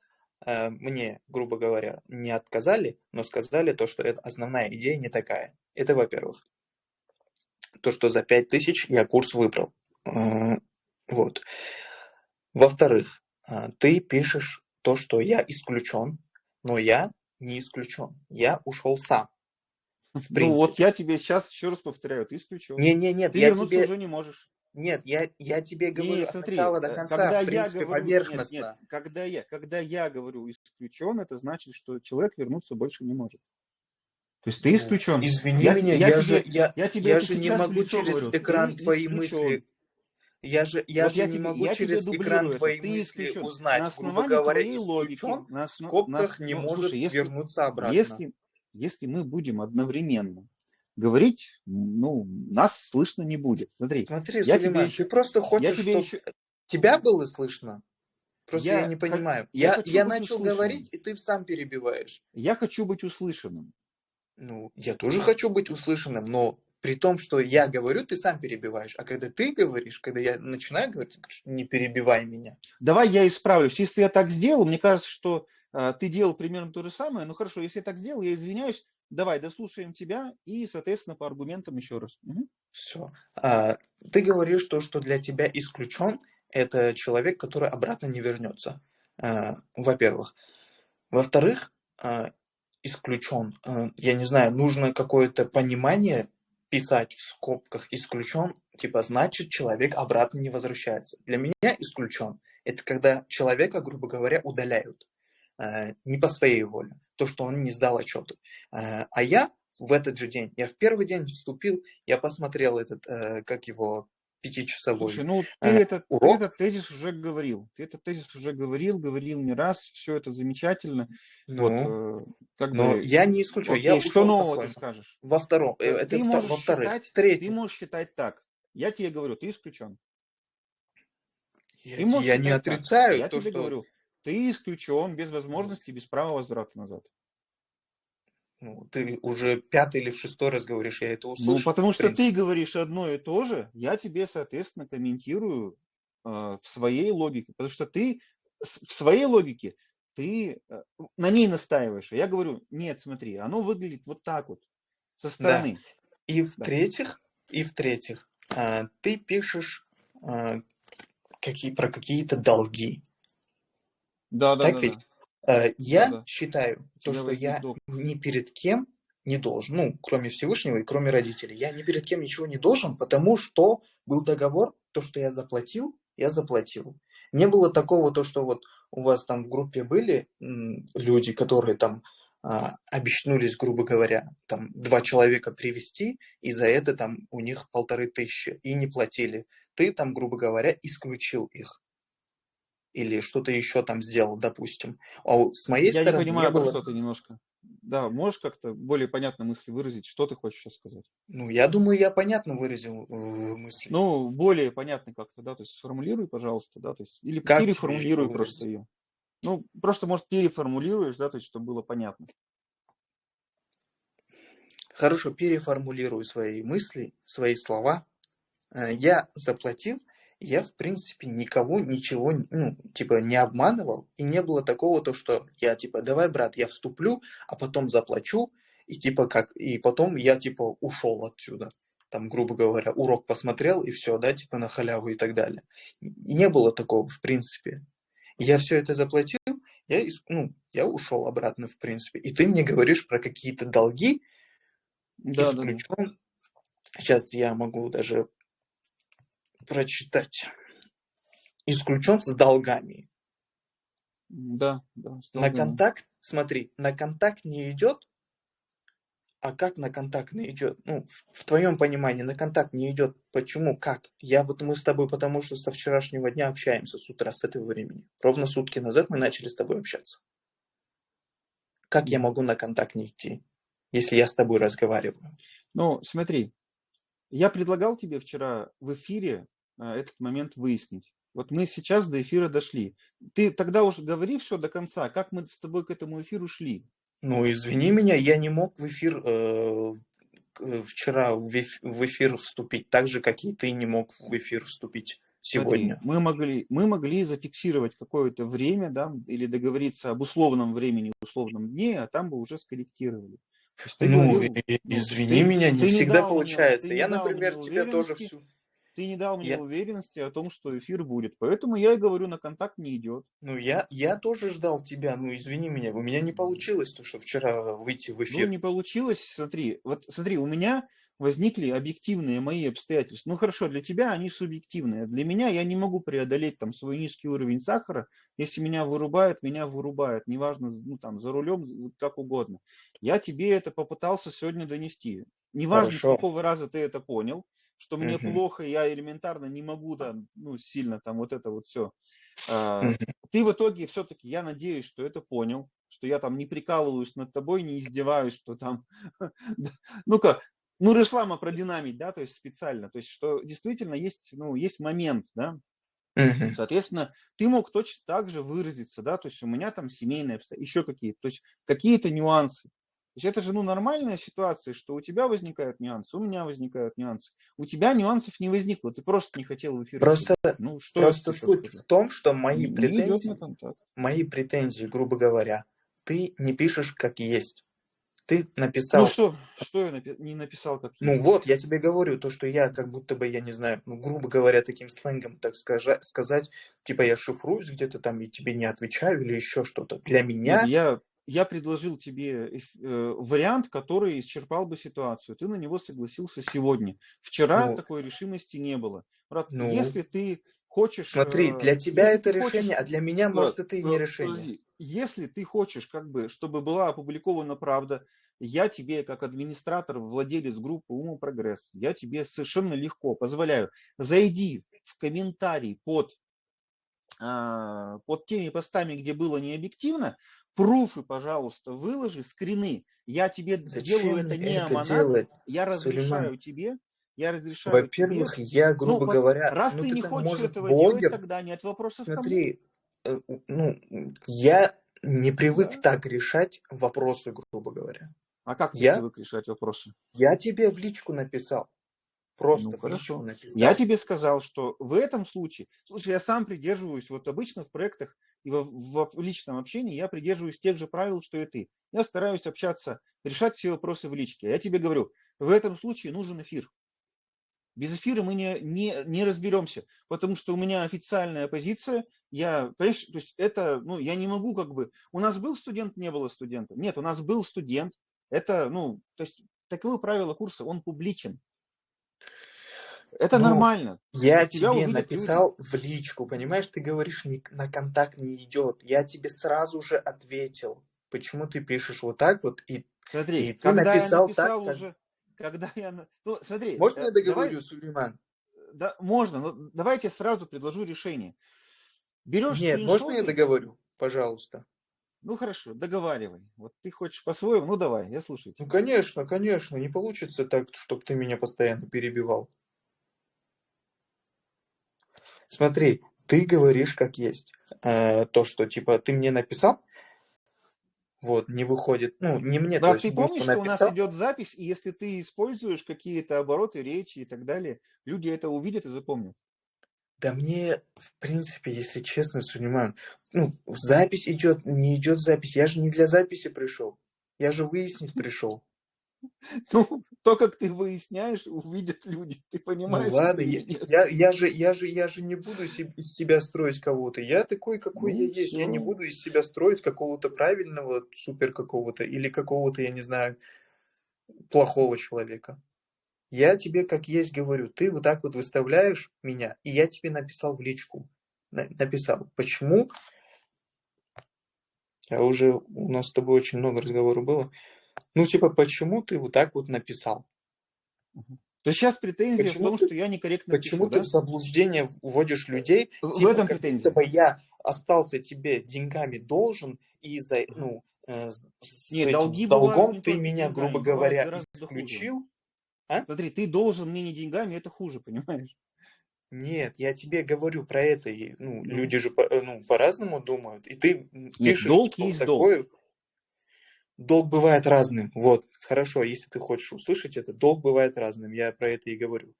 B: э, мне, грубо говоря, не отказали, но сказали то, что это основная идея не такая. Это во-первых. То, что за 5000 я курс выбрал. Э, вот. Во-вторых, ты пишешь то, что я исключен, но я не исключен. Я ушел сам.
A: Ну вот я тебе сейчас еще раз повторяю, ты исключен.
B: Не, не, нет,
A: ты
B: я
A: вернуться
B: тебе...
A: уже не можешь.
B: Нет, я, я тебе говорю
A: не, смотри,
B: от начала до э, конца, когда в принципе, я говорю, поверхностно. Нет,
A: нет, когда, я, когда я говорю исключен, это значит, что человек вернуться больше не может. То есть ты
B: Ну,
A: исключен.
B: извини
A: Я,
B: меня,
A: я
B: я же,
A: тебе,
B: я,
A: я тебе
B: я же не
A: в
B: могу через
A: говорю.
B: экран
A: Ты
B: твои
A: исключен.
B: мысли, я же, я
A: Вот
B: же
A: я
B: не
A: тебе,
B: могу
A: я
B: через экран твои
A: Ты
B: мысли
A: исключен. На
B: узнать, грубо
A: основании
B: говоря,
A: твоей логики, на,
B: в
A: осно- на,
B: скобках
A: ос-
B: не
A: ну,
B: может
A: слушай, если,
B: вернуться обратно.
A: если, если мы будем одновременно говорить, ну, нас слышно не будет. Смотри,
B: Смотри,
A: я тебе
B: Сулейман, ты
A: еще,
B: просто
A: я
B: хочешь,
A: тебе
B: чтобы
A: еще,
B: тебя было слышно? Просто я
A: я,
B: не понимаю.
A: я
B: Я, я начал
A: услышанным.
B: говорить, и ты сам перебиваешь.
A: Я хочу быть услышанным.
B: Ну, я тоже хочу быть услышанным, но при том, что я говорю, ты сам перебиваешь. А когда ты говоришь, когда я начинаю говорить, не перебивай меня.
A: Давай я исправлюсь. Если я так сделал, мне кажется, что а, ты делал примерно то же самое. Ну хорошо, если я так сделал, я извиняюсь. Давай, дослушаем тебя и, соответственно, по аргументам еще раз. Мгм.
B: Все. ты говоришь то, что для тебя исключен, это человек, который обратно не вернется. А, во-первых. Во-вторых, а, исключен. а, я не знаю, нужно какое-то понимание писать в скобках исключен, типа значит человек обратно не возвращается. Для меня исключен это когда человека, грубо говоря, удаляют э, не по своей воле, то, что он не сдал отчеты. Э, а я в этот же день, я в первый день вступил, я посмотрел этот, э, как его, пятичасовой
A: Слушай, ну ты,
B: э,
A: этот, ты
B: урок.
A: этот тезис уже говорил. Ты этот тезис уже говорил, говорил не раз. Все это замечательно.
B: Ну,
A: Вот, э, как
B: но
A: бы,
B: я не исключаю, я
A: окей, что
B: ушел
A: нового ты скажешь?
B: Во втором, э,
A: Э,
B: это
A: Ты
B: вто-
A: можешь
B: во-вторых.
A: считать, ты можешь считать так. Я тебе говорю, ты исключен.
B: я,
A: Ты можешь
B: я не
A: считать так.
B: отрицаю
A: Я
B: то,
A: тебе
B: что
A: говорю, ты исключен без возможности, без права возврата назад.
B: Ну, ты уже пятый или в шестой раз говоришь, я это
A: Ну,
B: услышал.
A: потому
B: в
A: что ты говоришь одно и то же, я тебе, соответственно, комментирую э, в своей логике. Потому что ты в своей логике, ты э, на ней настаиваешь. А я говорю, нет, смотри, оно выглядит вот так вот, со стороны.
B: И в-третьих, и в-третьих, а, ты пишешь а, какие, про какие-то долги.
A: Да, да,
B: Так
A: да,
B: ведь?
A: да.
B: А, Я
A: Да-да.
B: считаю, то, что я
A: долг.
B: ни перед кем не должен, ну, кроме Всевышнего и кроме родителей, я ни перед кем ничего не должен, потому что был договор, то, что я заплатил, я заплатил. Не было такого, то, что вот у вас там в группе были люди, которые там а, обещнулись, грубо говоря, там два человека привести, и за это там у них полторы тысячи, и не платили. Ты там, грубо говоря, исключил их. Или что-то еще там сделал, допустим. А с моей
A: Я
B: стороны
A: понимаю,
B: не
A: про
B: было...
A: что ты немножко. Да, можешь как-то более понятно мысли выразить, что ты хочешь сейчас сказать?
B: Ну, я думаю, я понятно выразил э, мысли.
A: Ну, более понятно как-то, да, то есть сформулируй, пожалуйста, да, то есть, или
B: Как
A: переформулируй просто ее. Ну, просто, может, переформулируешь, да, то есть, чтобы было понятно.
B: Хорошо, переформулирую свои мысли, свои слова. Э, Я заплатил, я, в принципе, никого ничего, ну, типа, не обманывал, и не было такого, то, что я, типа, давай, брат, я вступлю, а потом заплачу, и, типа, как, и потом я, типа, ушел отсюда. Там, грубо говоря, урок посмотрел, и все, да, типа, на халяву и так далее. Не было такого, в принципе. Я все это заплатил, я, ну, я ушел обратно, в принципе. И ты мне говоришь про какие-то долги,
A: Да, да, да.
B: исключен. Сейчас я могу даже прочитать. Исключен с долгами.
A: Да, да,
B: На контакт, смотри, на контакт не идет, а как на контакт не идет? Ну, в, в твоем понимании на контакт не идет. Почему? Как? Я вот мы с тобой, потому что со вчерашнего дня общаемся с утра, с этого времени. Ровно сутки назад мы начали с тобой общаться. Как я могу на контакт не идти, если я с тобой разговариваю?
A: Ну, смотри, я предлагал тебе вчера в эфире этот момент выяснить. Вот мы сейчас до эфира дошли. Ты тогда уже говори все до конца, как мы с тобой к этому эфиру шли.
B: Ну, извини меня, я не мог в эфир э, к- вчера в эф- в эфир вступить, так же, как и ты не мог в эфир вступить
A: Смотри,
B: сегодня.
A: мы могли, мы могли зафиксировать какое-то время, да, или договориться об условном времени, условном дне, а там бы уже скорректировали.
B: Ну,
A: говорил, ну,
B: извини
A: ты-
B: меня, не
A: ты
B: всегда
A: мне-
B: получается.
A: ты не
B: я, например,
A: мне
B: тебя тоже всю...
A: ты не дал мне
B: Я-
A: уверенности о том, что эфир будет. Поэтому я и говорю, на контакт не идет.
B: Ну, я, я тоже ждал тебя, ну, извини меня, у меня не получилось то, что вчера выйти в
A: Ну,
B: эфир.
A: не получилось, смотри, вот смотри, у меня, возникли объективные мои обстоятельства. Ну хорошо, для тебя они субъективные. Для меня я не могу преодолеть там свой низкий уровень сахара. Если меня вырубают, меня вырубают. Неважно, ну там за рулем, как угодно. Я тебе это попытался сегодня донести. Неважно, Хорошо. с какого раза ты это понял, что мне угу. плохо, я элементарно не могу там, ну, сильно там вот это вот все. А, угу. Ты в итоге все-таки, я надеюсь, что это понял, что я там не прикалываюсь над тобой, не издеваюсь, что там, ну-ка, ну, решлама продинамить, да, то есть специально, то есть что действительно есть, ну, есть момент, да, Uh-huh. Соответственно, ты мог точно так же выразиться, да, то есть у меня там семейные обстоятельства, еще какие-то, то есть какие-то нюансы. Есть это же ну, нормальная ситуация, что у тебя возникают нюансы, у меня возникают нюансы. У тебя нюансов не возникло, ты просто не хотел в эфир.
B: Просто, ну, что просто суть в том, что мои не, претензии, не мои претензии, грубо говоря, ты не пишешь как есть. Ты написал...
A: Ну что, что я напи- не написал как
B: ну есть? Ну вот, я тебе говорю, то, что я как будто бы, я не знаю, ну, грубо говоря, таким сленгом, так скажа- сказать, типа я шифруюсь где-то там и тебе не отвечаю или еще что-то. Для меня...
A: Нет, я я предложил тебе э, вариант, который исчерпал бы ситуацию. Ты на него согласился сегодня. Вчера ну, такой решимости не было. Брат, ну, если ты хочешь...
B: Смотри, э, для тебя это решение, хочешь, а для меня, брат, может, это и не решение. Подожди.
A: Если ты хочешь, как бы, чтобы была опубликована правда, я тебе, как администратор, владелец группы Ума Прогресс, я тебе совершенно легко позволяю, зайди в комментарий под, а, под теми постами, где было необъективно, пруфы, пожалуйста, выложи, скрины. Я тебе Зачем делаю это не аманат, я разрешаю Сулейман? тебе, я разрешаю
B: Во-первых, я, грубо ну, говоря...
A: Раз
B: ну,
A: ты, ты не хочешь может, этого блогер, делать, тогда нет вопросов
B: Смотри, э, ну, я не привык да. так решать вопросы, грубо говоря.
A: А как ты я, привык решать вопросы?
B: Я тебе в личку написал. Просто
A: ну, хорошо. Написал. Я тебе сказал, что в этом случае, слушай, я сам придерживаюсь, вот обычно в проектах и в, в, личном общении я придерживаюсь тех же правил, что и ты. Я стараюсь общаться, решать все вопросы в личке. Я тебе говорю, в этом случае нужен эфир. Без эфира мы не, не, не разберемся, потому что у меня официальная позиция, я, понимаешь, то есть это, ну, я не могу как бы, у нас был студент, не было студента. Нет, у нас был студент, это, ну, то есть таковы правила курса, он публичен. Это ну, нормально.
B: Я тебе написал люди. в личку, понимаешь, ты говоришь, не, на контакт не идет. Я тебе сразу же ответил, почему ты пишешь вот так вот, и,
A: Смотри, и ты когда написал, я написал так, уже, как... когда я... Ну, смотри.
B: Можно э, я договорю, давай... Сулейман?
A: Да, можно, но давайте сразу предложу решение.
B: Берешь Нет, можно я договорю, пожалуйста?
A: Ну хорошо, договаривай. Вот ты хочешь по-своему, ну давай, я слушаю
B: тебя. Ну конечно, конечно, не получится так, чтобы ты меня постоянно перебивал. Смотри, ты говоришь как есть. Э, то, что типа ты мне написал, вот, не выходит, ну, не мне.
A: Да, ты помнишь, что у нас идет запись, и если ты используешь какие-то обороты речи и так далее, люди это увидят и запомнят.
B: Да мне, в принципе, если честно, Сулейман, ну, запись идет, не идет запись. Я же не для записи пришел. Я же выяснить пришел.
A: Ну, то, как ты выясняешь, увидят люди, ты понимаешь?
B: Ну ладно, я, я, я, же, я, же, я же не буду из себя строить кого-то. Я такой, какой ну, я есть. Все. Я не буду из себя строить какого-то правильного, супер какого-то, или какого-то, я не знаю, плохого человека. Я тебе как есть говорю, ты вот так вот выставляешь меня, и я тебе написал в личку. Написал, почему? А уже у нас с тобой очень много разговоров было. Ну, типа, почему ты вот так вот написал?
A: То есть сейчас претензия почему в том, ты, что я некорректно
B: Почему пишу, ты да? в заблуждение вводишь людей?
A: В типа, этом претензия.
B: Чтобы я остался тебе деньгами должен, и за, ну, э, с Нет, долги долгом ты меня, грубо говоря, исключил. Хуже.
A: А? Смотри, ты должен мне не деньгами, это хуже, понимаешь?
B: Нет, я тебе говорю про это. И, ну, ну. люди же по, э, ну, по-разному думают. И ты
A: Нет, пишешь, долг что есть такое. долг.
B: Долг бывает разным. Вот, хорошо, если ты хочешь услышать это, долг бывает разным. Я про это и говорю.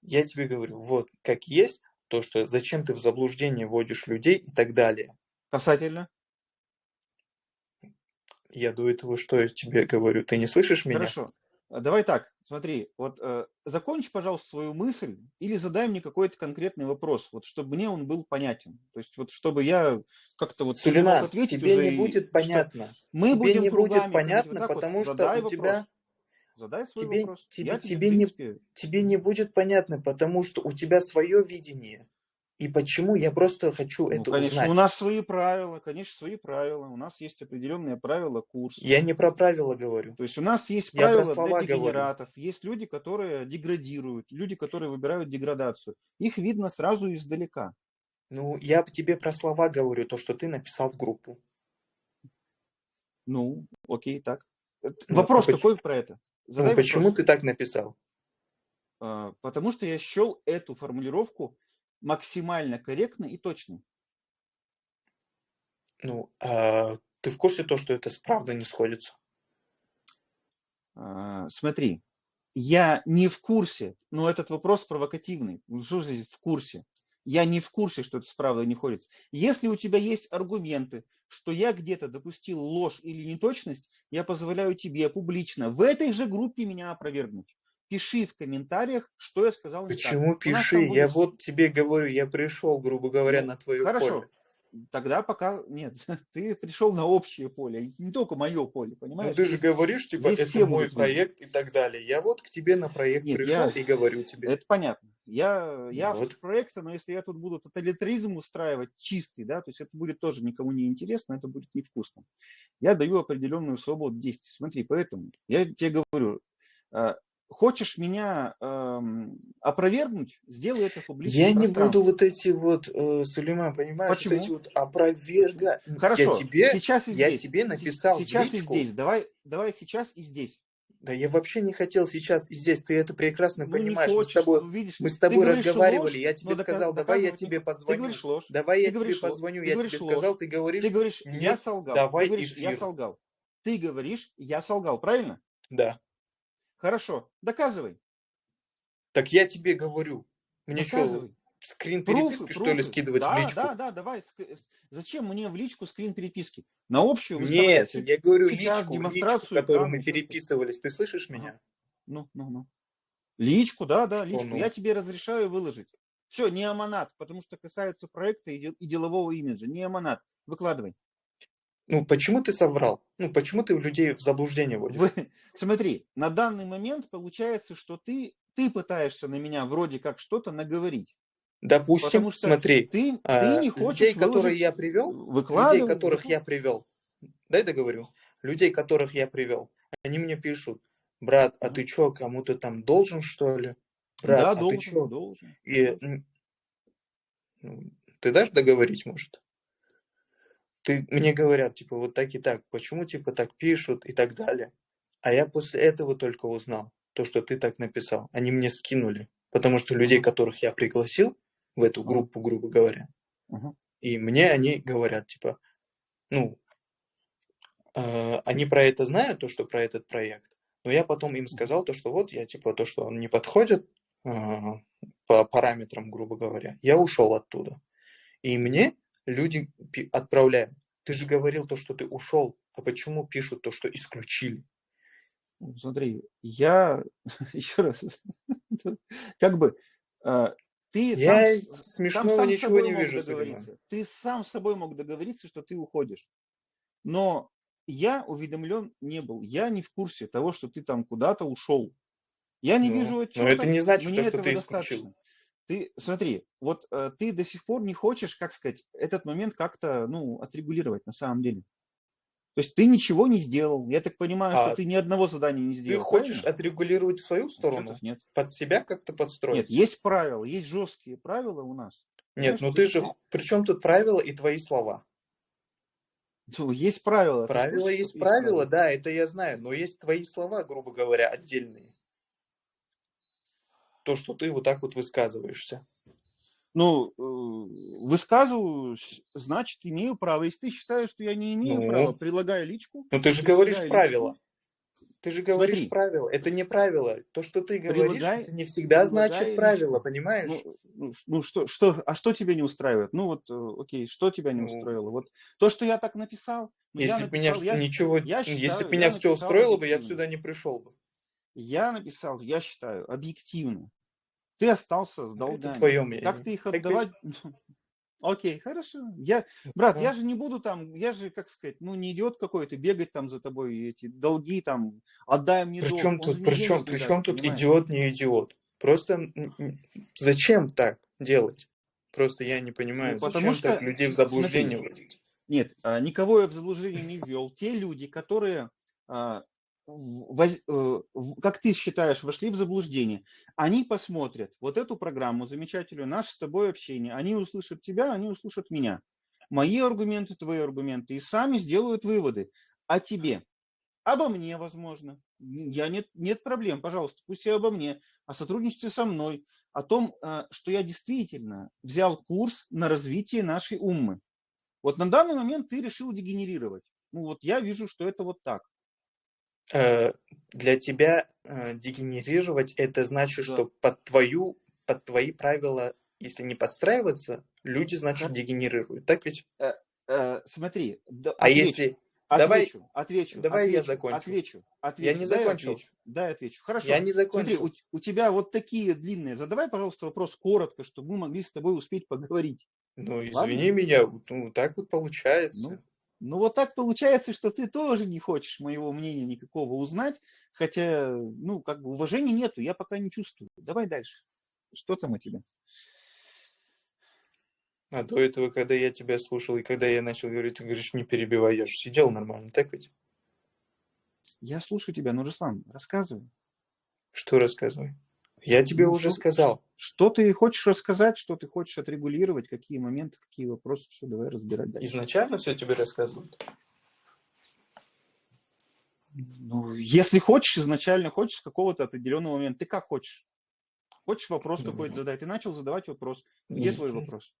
B: Я тебе говорю, вот, как есть, то, что зачем ты в заблуждение вводишь людей и так далее.
A: Касательно?
B: Я до этого что я тебе говорю? Ты не слышишь меня?
A: Хорошо. А, давай так, смотри, вот э, закончи, пожалуйста, свою мысль или задай мне какой-то конкретный вопрос, вот чтобы мне он был понятен. То есть вот чтобы я как-то вот
B: Сулейман, ответить тебе уже, не будет понятно. Мы тебе будем не будет понятно, вот потому вот, что у тебя
A: задай свой
B: тебе,
A: вопрос.
B: тебе,
A: Я тебе,
B: тебе, не,
A: принципе,
B: тебе не будет понятно, потому что у тебя свое видение. И почему я просто хочу
A: ну,
B: это
A: конечно, у
B: узнать.
A: нас свои правила, конечно, свои правила. У нас есть определенные правила курса.
B: Я не про правила говорю.
A: То есть у нас есть правила для
B: слова говорю.
A: дегенератов, есть люди, которые деградируют, люди, которые выбирают деградацию. Их видно сразу издалека.
B: Ну, я тебе про слова говорю, то, что ты написал в группу.
A: Ну, окей, так. Э,
B: Ну,
A: Вопрос
B: а поч-
A: какой про это?
B: Ну,
A: Задай
B: почему
A: вопрос.
B: ты так написал?
A: А, Потому что я счел эту формулировку максимально корректной и точной.
B: Ну, а ты в курсе то, что это с правдой не сходится?
A: А, Смотри, я не в курсе, но этот вопрос провокативный. Ну, Что здесь в курсе? Я не в курсе, что это с правдой не ходится. Если у тебя есть аргументы, что я где-то допустил ложь или неточность, я позволяю тебе публично в этой же группе меня опровергнуть. Пиши в комментариях, что я сказал не так.
B: Почему
A: нас
B: пиши?
A: там
B: Я
A: будет-
B: вот тебе говорю, я пришел, грубо говоря,
A: Ну,
B: на твое
A: Хорошо.
B: поле.
A: Тогда пока нет. Ты пришел на общее поле, не только мое поле,
B: Ну,
A: понимаешь?
B: ты же
A: Здесь-
B: говоришь, типа,
A: здесь
B: это мой
A: будут видеть.
B: проект и так далее. Я вот к тебе на проект
A: Нет,
B: пришел
A: я-
B: и говорю тебе.
A: Это понятно. Я, я
B: Вот.
A: автор проекта, но если я тут буду тоталитаризм устраивать чистый, да, то есть это будет тоже никому не интересно, это будет невкусно. Я даю определенную свободу действий. Смотри, поэтому я тебе говорю, э, хочешь меня эм, опровергнуть, сделай это в публичном
B: Я не буду вот эти вот, э, Сулейман, понимаешь,
A: Почему?
B: вот эти вот опроверга...
A: Хорошо,
B: Я тебе,
A: сейчас и
B: я
A: здесь.
B: тебе
A: Се-
B: написал
A: Сейчас и здесь. Давай, давай сейчас и здесь.
B: Да я вообще не хотел сейчас и здесь, ты это прекрасно
A: Ну,
B: понимаешь.
A: не
B: мы с
A: хочешь,
B: тобой,
A: ну, видишь,
B: мы с тобой разговаривали,
A: ложь,
B: я тебе
A: дока-
B: сказал, давай я тебе
A: хочешь.
B: позвоню.
A: Ты говоришь ложь.
B: Давай
A: Ты
B: я тебе позвоню, я тебе
A: ложь.
B: сказал, ты говоришь,
A: Ты говоришь, я солгал.
B: давай
A: Ты говоришь, я
B: эфир.
A: солгал. Ты говоришь, я солгал, правильно?
B: да.
A: Хорошо, доказывай.
B: Так я тебе говорю. Мне что,
A: Доказывай.
B: скрин
A: Пруфы,
B: переписки, что ли,
A: пруфы.
B: скидывать
A: да,
B: в личку?
A: Да, да, давай. с- Зачем мне в личку скрин переписки? На общую
B: Нет, я говорю
A: сейчас
B: личку,
A: демонстрацию
B: личку, которую
A: экрана,
B: мы переписывались. Ты слышишь меня?
A: Ну, ну, ну. Личку, да, да,
B: Что
A: личку.
B: ну?
A: Я тебе разрешаю выложить. Все, не аманат, потому что касается проекта и делового имиджа. Не аманат. Выкладывай.
B: Ну, почему ты соврал? Ну, почему ты людей в заблуждение вводишь?
A: Вы- Смотри, на данный момент получается, что ты, ты пытаешься на меня вроде как что-то наговорить.
B: Допустим,
A: Потому что
B: смотри,
A: ты, ты
B: а,
A: не хочешь
B: людей, которые
A: выложить,
B: я привел, людей, которых я привел, дай договорю, людей, которых я привел, они мне пишут, брат, а ты чё, кому-то там должен, что ли? Брат,
A: да,
B: а ты
A: должен,
B: чё?
A: должен.
B: И,
A: должен.
B: ну, ты дашь договорить, может? Ты, мне говорят, типа, вот так и так, почему, типа, так пишут и так далее. А я после этого только узнал, то, что ты так написал. Они мне скинули, потому что людей, которых я пригласил в эту группу, грубо говоря, и мне они говорят, типа, ну, э, они про это знают, то, что про этот проект, но я потом им сказал то, что вот я, типа, то, что он не подходит э, по параметрам, грубо говоря, я ушел оттуда. И мне люди отправляют. Ты же говорил то, что ты ушел, а почему пишут то, что исключили?
A: Ну, Смотри, я еще раз, как бы э, ты
B: Я
A: сам,
B: смешного
A: сам
B: ничего не
A: мог
B: вижу,
A: договориться. Ты сам с собой мог договориться, что ты уходишь. Но я уведомлен не был. Я не в курсе того, что ты там куда-то ушел. Я не
B: Ну,
A: вижу
B: но
A: отчета.
B: это не значит,
A: мне
B: то, что
A: этого
B: ты
A: достаточно. Ты смотри, вот э, ты до сих пор не хочешь, как сказать, этот момент как-то ну отрегулировать на самом деле. То есть ты ничего не сделал. Я так понимаю, что
B: А
A: ты ни одного задания не
B: Ты
A: сделал.
B: хочешь
A: правильно?
B: отрегулировать в свою сторону?
A: Отчетов нет.
B: Под себя как-то подстроить?
A: Нет, есть правила, есть жесткие правила у нас.
B: Нет,
A: Понимаешь,
B: ну ты
A: есть
B: же...
A: ты-
B: При чем тут правила и твои слова?
A: Ну, есть правила. Ты
B: Правила
A: курсе,
B: есть
A: что
B: правила, да, это я знаю, но есть твои слова, грубо говоря, отдельные. То, что ты вот так вот высказываешься.
A: Ну, э, высказываюсь, значит, имею право. Если ты считаешь, что я не имею
B: Ну.
A: права, прилагая личку.
B: Ну ты же говоришь
A: личку,
B: правила. Ты же говоришь
A: Смотри.
B: правила. Это не правило. То, что ты говоришь,
A: Прилагай-
B: это не всегда значит правило,
A: личку.
B: понимаешь?
A: Ну, ну, ну, что, что, а что тебя не устраивает? Ну вот, э, окей, что тебя не
B: Ну.
A: устроило? Вот то, что я так написал, ну,
B: если бы меня
A: я,
B: ничего,
A: я
B: если
A: считаю,
B: бы меня все устроило бы, я сюда не пришел бы.
A: я написал, я считаю, объективно. Ты остался с
B: Ну,
A: долгами.
B: Это твое мнение.
A: Как ты их
B: Так
A: отдавать? Окей, хорошо. Я, брат,
B: Ну,
A: я же не буду там, я же, как сказать, ну не идиот какой-то, бегать там за тобой, эти долги там, отдай мне
B: при
A: долг.
B: чем тут, при чем, при чем тут
A: понимаешь?
B: идиот, не идиот? Просто зачем так делать? Просто я не
A: Ну,
B: понимаю,
A: потому
B: зачем так
A: что,
B: людей в
A: смотри,
B: заблуждение вводить?
A: нет, а, никого я в заблуждение не ввел. Те люди, которые, а, э, как ты считаешь, вошли в заблуждение, они посмотрят вот эту программу замечательную, наше с тобой общение, они услышат тебя, они услышат меня. Мои аргументы, твои аргументы, и сами сделают выводы о тебе. Обо мне, возможно. Я нет, нет проблем, пожалуйста, пусть и обо мне, о сотрудничестве со мной, о том, э, что я действительно взял курс на развитие нашей уммы. Вот на данный момент ты решил дегенерировать. Ну вот я вижу, что это вот так.
B: Э, Для тебя э, дегенерировать это значит,
A: Да.
B: что под твою, под твои правила, если не подстраиваться, люди, значит, дегенерируют. Так ведь?
A: э, э, смотри, да,
B: А
A: отвечу,
B: если... Давай,
A: отвечу, отвечу,
B: давай я
A: отвечу,
B: закончу.
A: отвечу,
B: Я
A: отвечу,
B: не
A: я
B: закончил.
A: отвечу, да, я отвечу. Хорошо.
B: Я не
A: Смотри,
B: закончил.
A: у, у тебя вот такие длинные. Задавай, пожалуйста, вопрос коротко, чтобы мы могли с тобой успеть поговорить.
B: Ну,
A: Ладно?
B: извини меня, ну, так вот получается.
A: ну вот так получается, что ты тоже не хочешь моего мнения никакого узнать, хотя, ну, как бы уважения нету, я пока не чувствую. Давай дальше. Что там у тебя?
B: А до этого, когда я тебя слушал, и когда я начал говорить, ты говоришь, не перебивай, я же сидел нормально, так ведь?
A: Я слушаю тебя, ну, Руслан, рассказывай.
B: Что рассказывай? Я тебе
A: Ну,
B: уже
A: что,
B: сказал.
A: что ты хочешь рассказать, что ты хочешь отрегулировать, какие моменты, какие вопросы, все, давай разбирать дальше.
B: Изначально все тебе рассказывают.
A: Ну, если хочешь, изначально хочешь с какого-то определенного момента, ты как хочешь. Хочешь вопрос
B: Ну,
A: какой-то задать, ты начал задавать вопрос. Где твой вопрос?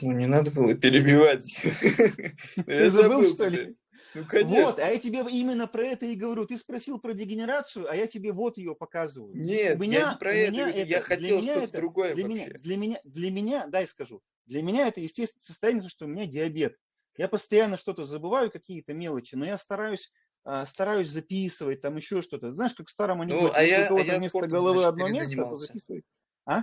B: Ну, не надо было перебивать. Ну,
A: Ты забыл, что ли?
B: Ну,
A: Вот,
B: конечно.
A: а я тебе именно про это и говорю. Ты спросил про дегенерацию, а я тебе вот ее показываю. У
B: Нет, я
A: меня,
B: не про
A: у
B: это
A: меня.
B: Я
A: это, для
B: хотел что-то другое
A: для меня, для меня, для меня, дай скажу, для меня это естественное состояние, что у меня диабет. Я постоянно что-то забываю, какие-то мелочи, но я стараюсь, а, стараюсь записывать, там еще что-то. Знаешь, как в старом
B: Ну,
A: анекдоте,
B: а
A: если у
B: я, а
A: кого-то
B: я
A: вместо
B: спортом,
A: головы
B: значит,
A: одно место, то записывай. А?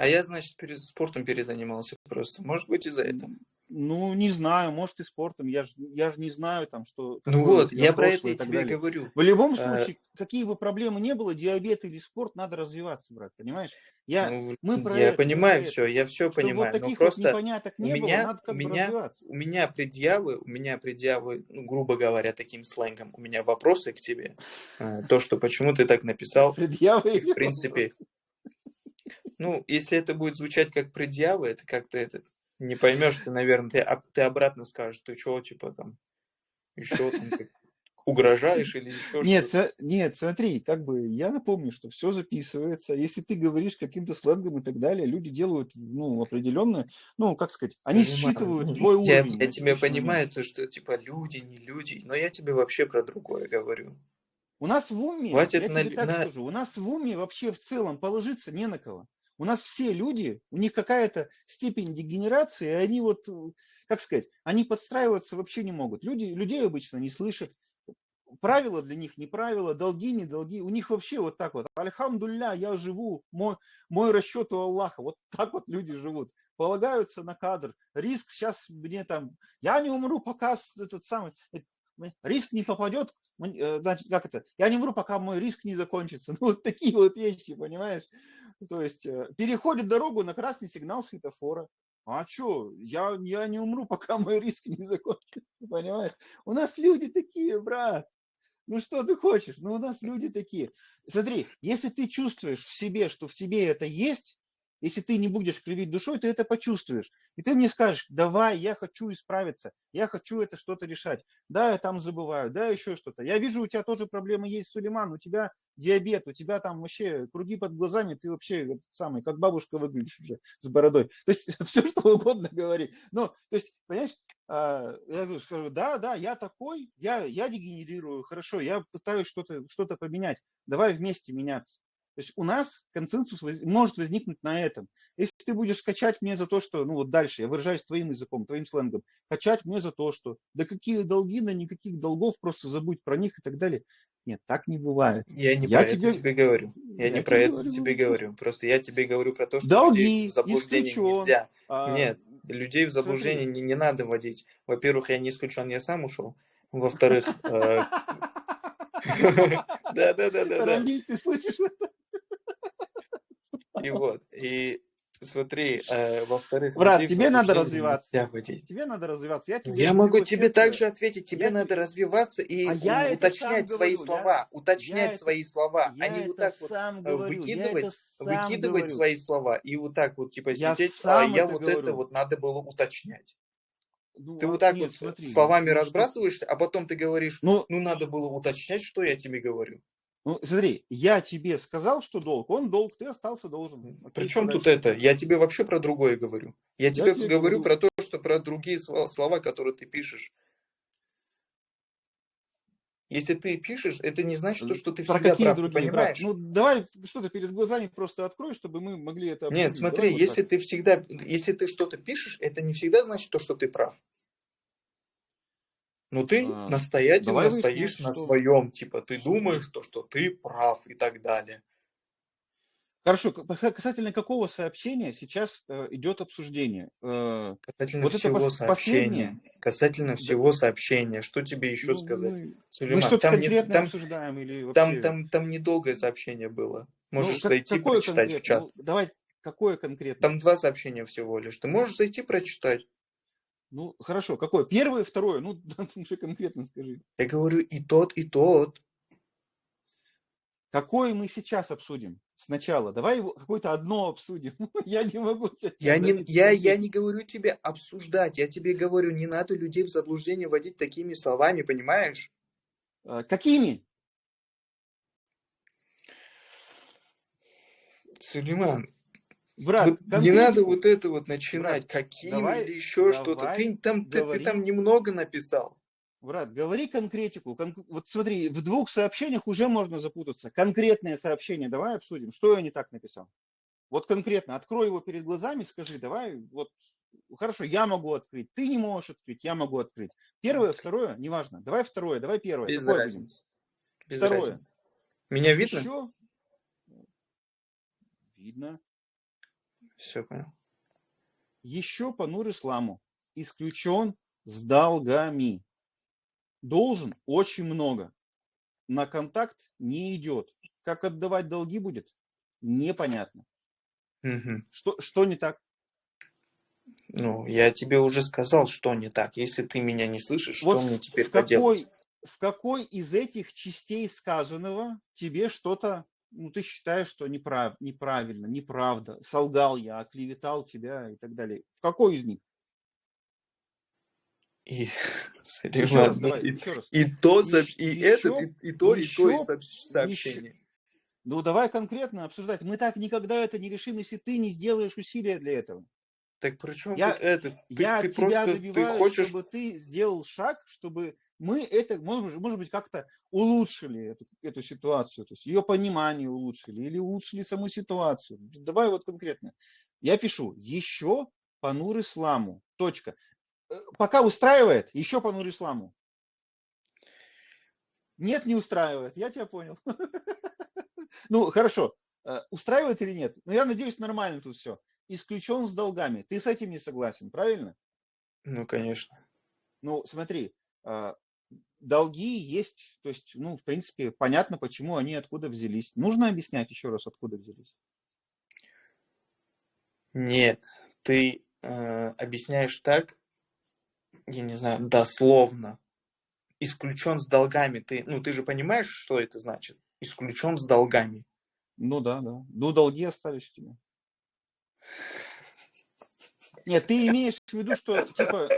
B: А я, значит, перез- спортом перезанимался просто. Может быть, из-за этого.
A: Ну, не знаю, может и спортом. Я же я ж не знаю, там, что,
B: Ну
A: у
B: вот, я про это и тебе
A: далее.
B: говорю.
A: В любом
B: А,
A: случае, какие бы проблемы не было, диабет или спорт, надо развиваться, брат, понимаешь? Я,
B: Ну,
A: мы про
B: я
A: это, мы про
B: понимаю
A: это.
B: все, я все
A: Чтобы вот
B: понимаю. Но
A: таких вот
B: просто
A: непоняток
B: у
A: не было,
B: меня,
A: надо
B: у
A: как бы
B: меня,
A: развиваться.
B: у меня предъявы, у меня предъявы, ну, грубо говоря, таким сленгом, у меня вопросы к тебе. А, То, что почему ты так написал,
A: Предъявы
B: и в принципе,
A: вопросы?
B: Ну, если это будет звучать как предъявы, это как-то это не поймешь, ты, наверное, ты, ты обратно скажешь, ты что, типа там, еще там как угрожаешь или еще
A: Нет, со- нет, смотри, как бы я напомню, что все записывается. Если ты говоришь каким-то сленгом и так далее, люди делают, ну, определенно, ну, как сказать, они
B: Понимаю.
A: считывают твой
B: Я,
A: уровень
B: я тебя понимаю, то, что типа люди, не люди, но я тебе вообще про другое говорю.
A: У нас в уме,
B: Хватит
A: я
B: на,
A: тебе так
B: на-
A: скажу, у нас в уме вообще в целом положиться не на кого. У нас все люди, у них какая-то степень дегенерации, и они вот, э, как сказать, они подстраиваться вообще не могут. Люди, людей обычно не слышат, правила для них не правила, долги не долги. У них вообще вот так вот. Альхамдулля, я живу, мой, мой расчет у Аллаха. Вот так вот люди живут. Полагаются на кадр. Риск сейчас мне там, я не умру, пока этот самый, риск не попадет, э, значит, как это, я не умру, пока мой риск не закончится. Ну, вот такие вот вещи, понимаешь? То есть э, переходит дорогу на красный сигнал светофора. А что, я, я не умру, пока мой риск не закончится, понимаешь? У нас люди такие, брат. Ну что ты хочешь? Ну у нас люди такие. Смотри, если ты чувствуешь в себе, что в тебе это есть, если ты не будешь кривить душой, ты это почувствуешь. И ты мне скажешь, давай, я хочу исправиться, я хочу это что-то решать. Да, я там забываю, да, еще что-то. Я вижу, у тебя тоже проблемы есть, Сулейман, у тебя диабет, у тебя там вообще круги под глазами, ты вообще самый, как бабушка выглядишь уже с бородой. То есть все, что угодно говори. Ну, то есть, понимаешь, а, я скажу, да, да, я такой, я, я дегенерирую, хорошо, я пытаюсь что-то что поменять, давай вместе меняться. То есть у нас консенсус воз- может возникнуть на этом. Если ты будешь качать мне за то, что, ну вот дальше, я выражаюсь твоим языком, твоим сленгом, качать мне за то, что, да какие долги, да никаких долгов, просто забудь про них и так далее. Нет, так не бывает.
B: Я не я про тебе... это тебе говорю. Я, я не про это говорю. тебе говорю. Просто я тебе говорю про то, что
A: Долги,
B: людей в заблуждение исключен. нельзя. А... Нет, людей в заблуждение не, не надо вводить. Во-первых, я не исключен, я сам ушел. Во-вторых... Э, Да-да-да-да.
A: Рамиль, ты слышишь
B: И вот, и Смотри, э, во-вторых...
A: Брат, тебе надо развиваться. Тебе надо развиваться.
B: Я, тебе я могу тебе также ответить. Тебе я надо развиваться и а я уточнять свои говорю. слова. Я, уточнять я свои это, слова, а не вот так вот э, говорю. выкидывать, выкидывать говорю. свои слова и вот так вот типа я сидеть, а я вот говорю. это вот надо было уточнять. Ну, ты а, вот так нет, вот смотри, словами ну, разбрасываешься, а потом ты говоришь, ну, ну надо было уточнять, что я тебе говорю.
A: Ну, смотри, я тебе сказал, что долг, он долг, ты остался должен.
B: Причем тут это? Я тебе вообще про другое говорю. Я, я тебе, тебе говорю, говорю про то, что про другие слова, которые ты пишешь. Если ты пишешь, это не значит, что, что ты
A: про всегда какие прав, другие, понимаешь? Брат? Ну, давай что-то перед глазами просто открой, чтобы мы могли это
B: обсудить. Нет, смотри, давай если вот ты всегда, если ты что-то пишешь, это не всегда значит то, что ты прав. Но ты а, настоятельно стоишь на что... своем, типа ты думаешь, то, что ты прав и так далее.
A: Хорошо, касательно какого сообщения сейчас э, идет обсуждение?
B: Э, касательно вот всего это сообщения. Последнее? Касательно всего да. сообщения. Что тебе еще ну, сказать? Мы,
A: Сулейман, мы что-то там конкретно не, там, обсуждаем или
B: вообще... там, там, там недолгое сообщение было. Ну, можешь ну, зайти прочитать в чат. Ну,
A: давай, какое конкретно?
B: Там два сообщения всего лишь. Ты можешь зайти прочитать.
A: Ну, хорошо. Какое? Первое, второе? Ну, уже конкретно скажи.
B: Я говорю и тот, и тот.
A: Какое мы сейчас обсудим? Сначала. Давай какое-то одно обсудим. я не могу
B: тебя... Я не, я, я не говорю тебе обсуждать. Я тебе говорю, не надо людей в заблуждение вводить такими словами, понимаешь?
A: А, какими?
B: Сулейман, Брат, вот не надо вот это вот начинать, брат, каким давай, или еще что-то. Ты там, ты, ты там немного написал.
A: Брат, говори конкретику. Кон... Вот смотри, в двух сообщениях уже можно запутаться. Конкретное сообщение давай обсудим. Что я не так написал? Вот конкретно, открой его перед глазами, скажи, давай, вот, хорошо, я могу открыть, ты не можешь открыть, я могу открыть. Первое, второе, неважно. Давай второе, давай первое.
B: Без Какое разницы. Без второе. Разницы. Меня видно? Еще...
A: Видно.
B: Все понял.
A: Еще по Нур-Исламу исключен с долгами. Должен очень много. На контакт не идет. Как отдавать долги будет? Непонятно.
B: Угу.
A: Что, что не так?
B: Ну, я тебе уже сказал, что не так. Если ты меня не слышишь, вот что мне теперь в
A: какой, в какой из этих частей сказанного тебе что-то ну, ты считаешь, что неправ, неправильно, неправда, солгал я, оклеветал тебя и так далее. В какой из них?
B: И, еще раз, давай, и, еще раз. и то, и, и этот, и, и то, еще, и то сообщение. Еще.
A: Ну, давай конкретно обсуждать. Мы так никогда это не решим, если ты не сделаешь усилия для этого.
B: Так при чем я, это? Ты,
A: я ты тебя просто, добиваюсь, ты хочешь... чтобы ты сделал шаг, чтобы мы это, может, может быть, как-то улучшили эту, эту ситуацию, то есть ее понимание улучшили или улучшили саму ситуацию. Давай вот конкретно. Я пишу, еще по нур исламу, точка. Э, пока устраивает, еще по нур исламу. Нет, не устраивает, я тебя понял. Ну, хорошо, э, устраивает или нет? Ну, я надеюсь, нормально тут все. Исключен с долгами. Ты с этим не согласен, правильно?
B: Ну, конечно.
A: Ну, смотри, э, долги есть, то есть, ну, в принципе, понятно, почему они откуда взялись. Нужно объяснять еще раз, откуда взялись?
B: Нет, ты э, объясняешь так, я не знаю, дословно. Исключен с долгами. Ты, ну, ты же понимаешь, что это значит? Исключен с долгами.
A: Ну да, да. Ну, долги остались у тебя. Нет, ты имеешь в виду, что, типа,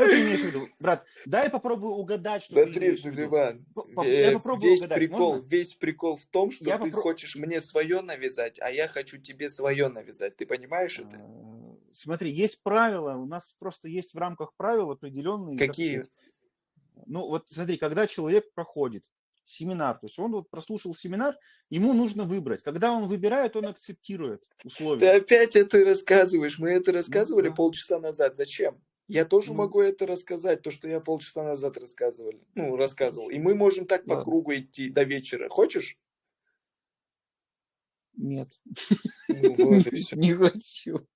A: что ты имеешь в виду? Брат, дай попробую угадать, что
B: Смотри, ты имеешь в виду. Иван, я попробую весь угадать. Прикол, Можно? Весь прикол в том, что я ты попро... хочешь мне свое навязать, а я хочу тебе свое навязать. Ты понимаешь это? А,
A: смотри, есть правила, у нас просто есть в рамках правил определенные.
B: Какие?
A: Ну, вот смотри, когда человек проходит семинар. То есть он вот прослушал семинар, ему нужно выбрать. Когда он выбирает, он акцептирует условия.
B: Ты опять это рассказываешь. Мы это рассказывали ну, да. полчаса назад. Зачем? Я тоже
A: Ну.
B: могу это рассказать, то, что я полчаса назад рассказывал. Ну, рассказывал. И мы можем так по
A: Ладно.
B: кругу идти до вечера. Хочешь?
A: Нет.
B: Ну вот и все.
A: Не хочу.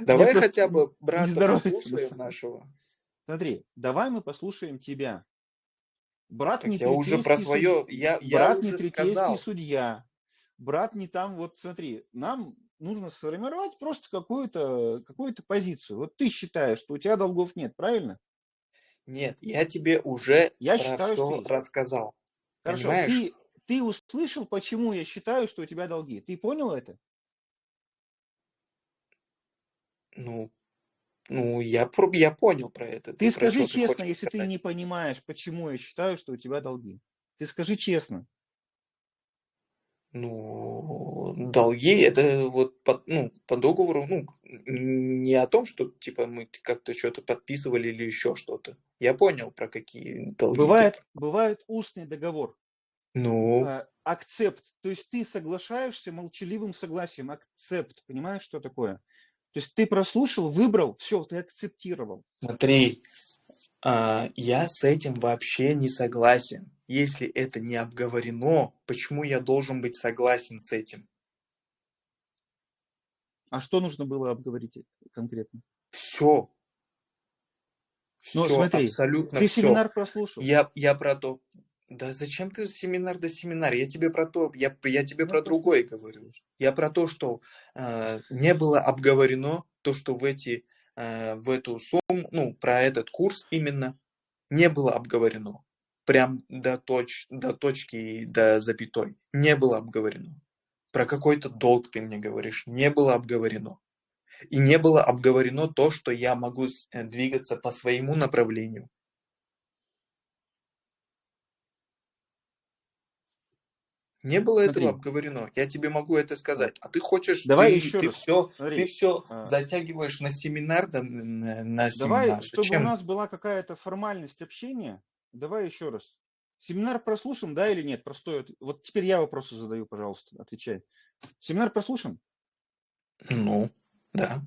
B: Давай хотя бы брата послушаем нашего.
A: Смотри, давай мы послушаем тебя. Брат
B: Так
A: не
B: я уже про свое,
A: суд-
B: я, я
A: брат не судья. Брат не там, вот смотри, нам нужно сформировать просто какую-то какую позицию. Вот ты считаешь, что у тебя долгов нет, правильно?
B: Нет, я тебе уже
A: Я
B: про
A: считаю, что есть.
B: рассказал.
A: Хорошо,
B: Понимаешь?
A: ты, ты услышал, почему я считаю, что у тебя долги. Ты понял это?
B: Ну, ну я, я понял про это.
A: Ты
B: про
A: скажи честно,
B: хочешь
A: если ты
B: сказать.
A: не понимаешь, почему я считаю, что у тебя долги. Ты скажи честно.
B: Ну, долги это вот по, ну, по договору, ну, не о том, что типа мы как-то что-то подписывали или еще что-то. Я понял, про какие долги. ты-
A: Бывает, бывает устный договор.
B: Ну,
A: э, акцепт, то есть ты соглашаешься молчаливым согласием, акцепт, понимаешь, что такое? То есть ты прослушал, выбрал, все, ты акцептировал.
B: смотри, а, я с этим вообще не согласен. Если это не обговорено, почему я должен быть согласен с этим?
A: А что нужно было обговорить конкретно?
B: Все.
A: Ну,
B: Все,
A: смотри,
B: абсолютно
A: Ты
B: все.
A: семинар прослушал?
B: Я, я про то. Да зачем ты семинар да семинар? Я тебе про то, я, я тебе
A: Ну,
B: про другое говорю. Я про то, что э, не было обговорено то, что в эти в эту сумму, ну про этот курс именно не было обговорено. Прям до, точ, до точки до запятой. Не было обговорено. Про какой-то долг ты мне говоришь. Не было обговорено. И не было обговорено то, что я могу э, двигаться по своему направлению. Не было этого
A: Смотри.
B: обговорено. Я тебе могу это сказать. А ты хочешь,
A: Давай
B: ты,
A: еще
B: ты
A: раз.
B: все,
A: Смотри,
B: ты все
A: а,
B: затягиваешь на семинар, да, на, на
A: Давай,
B: семинар.
A: чтобы
B: Зачем?
A: у нас была какая-то формальность общения, давай еще раз. Семинар прослушан, да или нет? Простой. от- Вот теперь я вопросы задаю, пожалуйста, отвечай. Семинар прослушан?
B: Ну, да,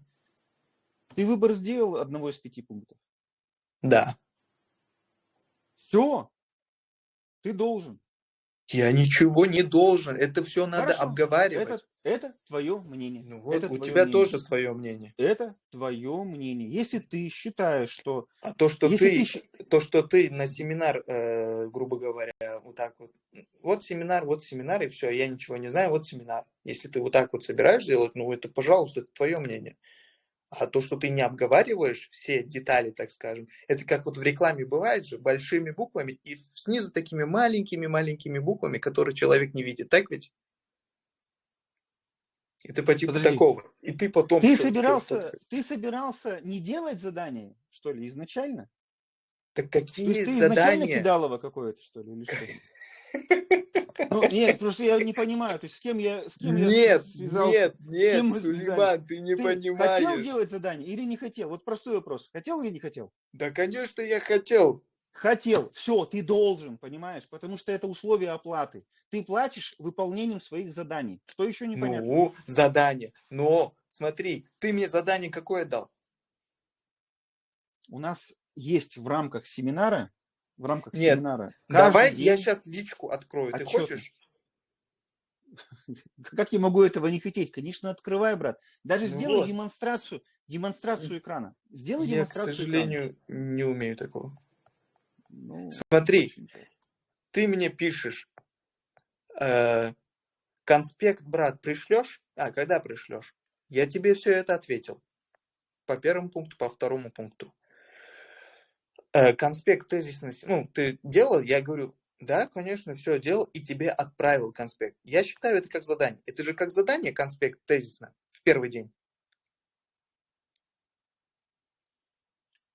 A: Ты выбор сделал одного из пяти пунктов?
B: да.
A: Все. Ты должен.
B: Я ничего не должен. Это все надо
A: Хорошо.
B: обговаривать.
A: Это, это твое мнение.
B: Ну вот,
A: это
B: у тебя
A: мнение.
B: тоже свое мнение.
A: Это твое мнение. Если ты считаешь, что...
B: А то, что ты,
A: ты
B: то, что ты на семинар, э, грубо говоря, вот так вот, вот семинар, вот семинар, и все, я ничего не знаю, вот семинар. Если ты вот так вот собираешь делать, ну это, пожалуйста, это твое мнение. А то, что ты не обговариваешь все детали, так скажем, это как вот в рекламе бывает же, большими буквами и снизу такими маленькими-маленькими буквами, которые человек не видит, так ведь? Это по типу
A: Подожди.
B: такого. И ты потом...
A: Ты
B: чё-
A: собирался,
B: что-то-
A: ты собирался не делать задание, что ли, изначально?
B: Так
A: есть
B: какие
A: ты изначально
B: задания?
A: кидалово какое-то, что ли, или что? Ну, нет, просто я не понимаю, то есть с кем я, с кем я
B: Нет,
A: связал?
B: нет, нет,
A: мы
B: Сулейман, ты не
A: Ты хотел
B: понимаешь.
A: делать задание или не хотел? Вот простой вопрос. Хотел или не хотел?
B: Да, конечно, я хотел.
A: Хотел. Все, ты должен, понимаешь? Потому что это условие оплаты. Ты платишь выполнением своих заданий. Что еще непонятно?
B: Ну, задание. Но, смотри, ты мне задание какое дал?
A: У нас есть в рамках семинара, в рамках
B: Нет,
A: семинара.
B: Давай
A: каждый
B: я
A: день-
B: сейчас личку открою. Ты
A: отчетно.
B: хочешь?
A: Как я могу этого не хотеть? Конечно, открывай, брат. Даже
B: Ну
A: сделай
B: вот.
A: демонстрацию, демонстрацию экрана. Сделай
B: Я, к
A: демонстрацию
B: сожалению, не умею такого.
A: экрана. Ну,
B: Смотри, ты мне пишешь, э, конспект, брат, пришлешь? А, когда пришлешь? Я тебе все это ответил. По первому пункту, по второму пункту. Э, конспект тезисности, ну, ты делал? Я говорю, да, конечно, все делал и тебе отправил конспект. Я считаю это как задание. Это же как задание конспект тезисно в первый день.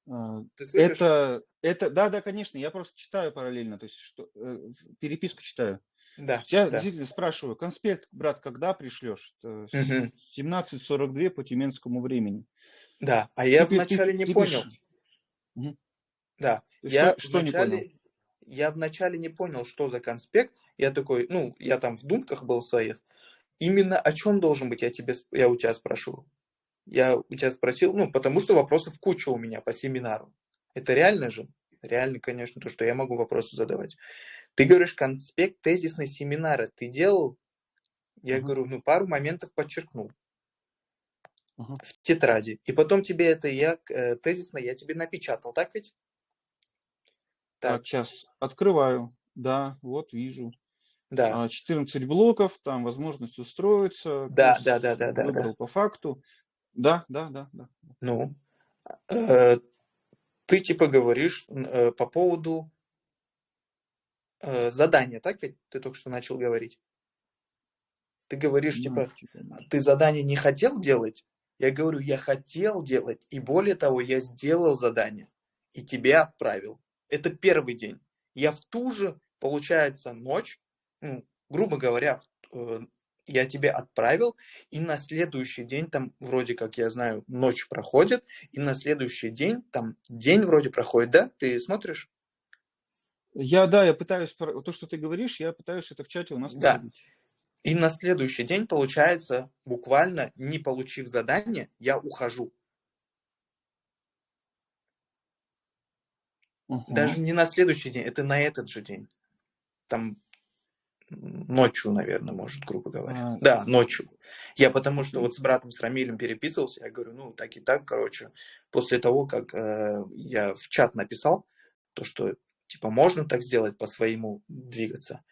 A: А? Это, это, да, да, конечно, я просто читаю параллельно, то есть что, э, переписку читаю.
B: Да,
A: Я
B: да.
A: действительно спрашиваю, конспект, брат, когда пришлешь? С-
B: Мгм.
A: 17.42 по тюменскому времени.
B: Да, а я
A: Ты пи- ты-
B: вначале не
A: ты
B: понял.
A: пишешь.
B: Да,
A: Что-
B: я
A: что не
B: вначале,
A: понял?
B: я вначале не понял, что за конспект. Я такой, ну, я там в думках был своих. Именно о чем должен быть, я тебе, я у тебя спрошу. Я у тебя спросил, ну, потому что вопросов куча у меня по семинару. Это реально же? Реально, конечно, то, что я могу вопросы задавать. Ты говоришь, конспект тезисной семинара ты делал? Я uh-huh. говорю, ну, пару моментов подчеркнул в тетради. И потом тебе это я э, тезисно я тебе напечатал, так ведь?
A: Так. так, сейчас открываю. Да, вот вижу.
B: Да.
A: 14 а, блоков, там возможность устроиться.
B: Да, да, да, да, да.
A: Выбрал
B: да.
A: по факту. Да, да, да, да.
B: Ну, э, ты типа говоришь э, по поводу э, задания, так ведь ты только что начал говорить? Ты говоришь, ну, типа, типа ты задание не хотел делать? Я говорю, я хотел делать, и более того, я сделал задание, и тебе отправил. Это первый день. Я в ту же, получается, ночь, ну, грубо говоря, э, я тебе отправил, и на следующий день, там вроде как я знаю, ночь проходит, и на следующий день, там день вроде проходит, да? Ты смотришь?
A: Я, да, я пытаюсь, то, что ты говоришь, я пытаюсь это в чате у нас
B: Да. И на следующий день, получается, буквально не получив задание, я ухожу. Угу. Даже не на следующий день, это на этот же день. Там ночью, наверное, может, грубо говоря. А, да, ночью. Я потому что вот с братом, с Рамилем переписывался, я говорю, ну, так и так, короче, после того, как э, я в чат написал, то, что, типа, можно так сделать, по-своему двигаться,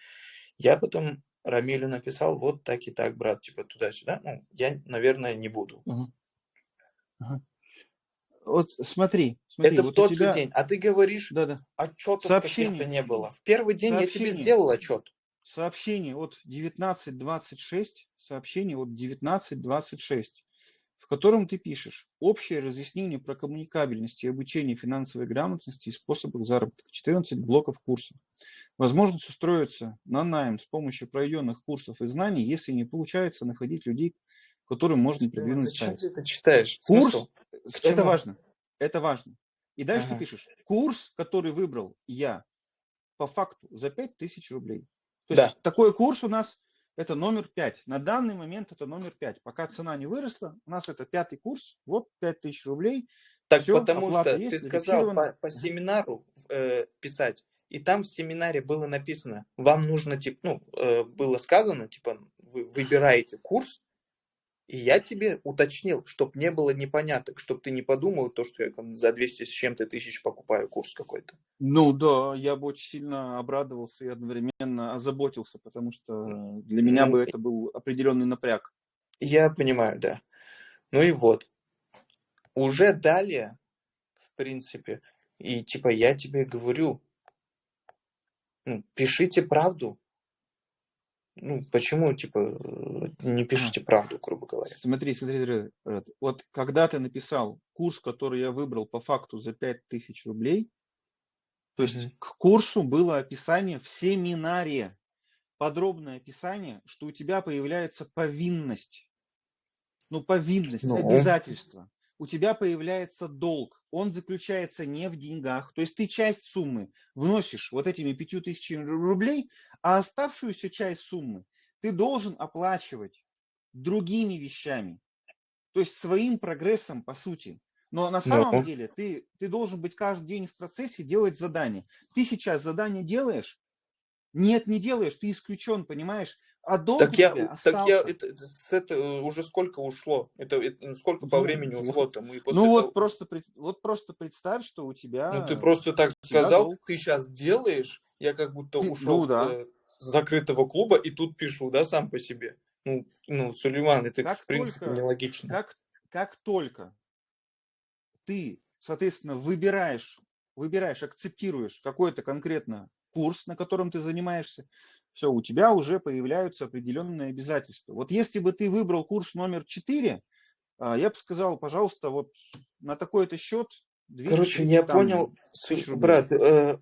B: я потом Рамилю написал, вот так и так, брат, типа, туда-сюда, ну, я, наверное, не буду.
A: Угу. Угу. Вот смотри, смотри.
B: Это
A: вот
B: в тот тебя... же день, а ты говоришь,
A: да, да.
B: отчетов каких-то не было. В первый день Сообщение. я тебе сделал отчет
A: сообщение от 19.26, сообщение от 19.26, в котором ты пишешь общее разъяснение про коммуникабельность и обучение финансовой грамотности и способах заработка. 14 блоков курса. Возможность устроиться на найм с помощью проведенных курсов и знаний, если не получается находить людей, которым можно продвинуть
B: Зачем сайт. ты это читаешь?
A: Курс, Смысл? это важно, это важно. И дальше ага. ты пишешь, курс, который выбрал я, по факту за 5000 рублей. То да. есть такой курс у нас это номер 5. На данный момент это номер 5. Пока цена не выросла, у нас это пятый курс, вот 5000 рублей.
B: Так Все, потому что есть, ты сказал по, по семинару э, писать, и там в семинаре было написано, вам нужно, типа, ну, э, было сказано, типа, вы выбираете курс, и я тебе уточнил, чтобы не было непоняток, чтобы ты не подумал то, что я там за 200 с чем-то тысяч покупаю курс какой-то.
A: Ну да, я бы очень сильно обрадовался и одновременно озаботился, потому что для меня ну, бы это был определенный напряг.
B: Я понимаю, да. Ну и вот. Уже далее, в принципе, и типа я тебе говорю, ну, пишите правду, ну, почему, типа, э, не пишите правду, грубо говоря?
A: Смотри, смотри, смотри, вот когда ты написал курс, который я выбрал по факту за 5000 рублей, то есть mm-hmm. к курсу было описание в семинаре, подробное описание, что у тебя появляется повинность. Ну, повинность, ну. обязательство у тебя появляется долг. Он заключается не в деньгах. То есть ты часть суммы вносишь вот этими пятью тысячами рублей, а оставшуюся часть суммы ты должен оплачивать другими вещами. То есть своим прогрессом, по сути. Но на самом no. деле ты, ты должен быть каждый день в процессе делать задание. Ты сейчас задание делаешь? Нет, не делаешь, ты исключен, понимаешь? А долг
B: так я, так я это, с это уже сколько ушло? Это, это сколько по времени ушло-то?
A: Мы после ну вот того... просто вот просто представь, что у тебя.
B: Ну ты просто так сказал, долг. ты сейчас делаешь, я как будто ушел ну, да. с закрытого клуба и тут пишу, да, сам по себе. Ну, ну Сулейман, это как в принципе только, нелогично.
A: Как как только ты, соответственно, выбираешь, выбираешь, акцептируешь какой-то конкретно курс, на котором ты занимаешься, все, у тебя уже появляются определенные обязательства. Вот если бы ты выбрал курс номер 4, а, я бы сказал, пожалуйста, вот на такой-то счет
B: 200, Короче, я там, понял, брат, э,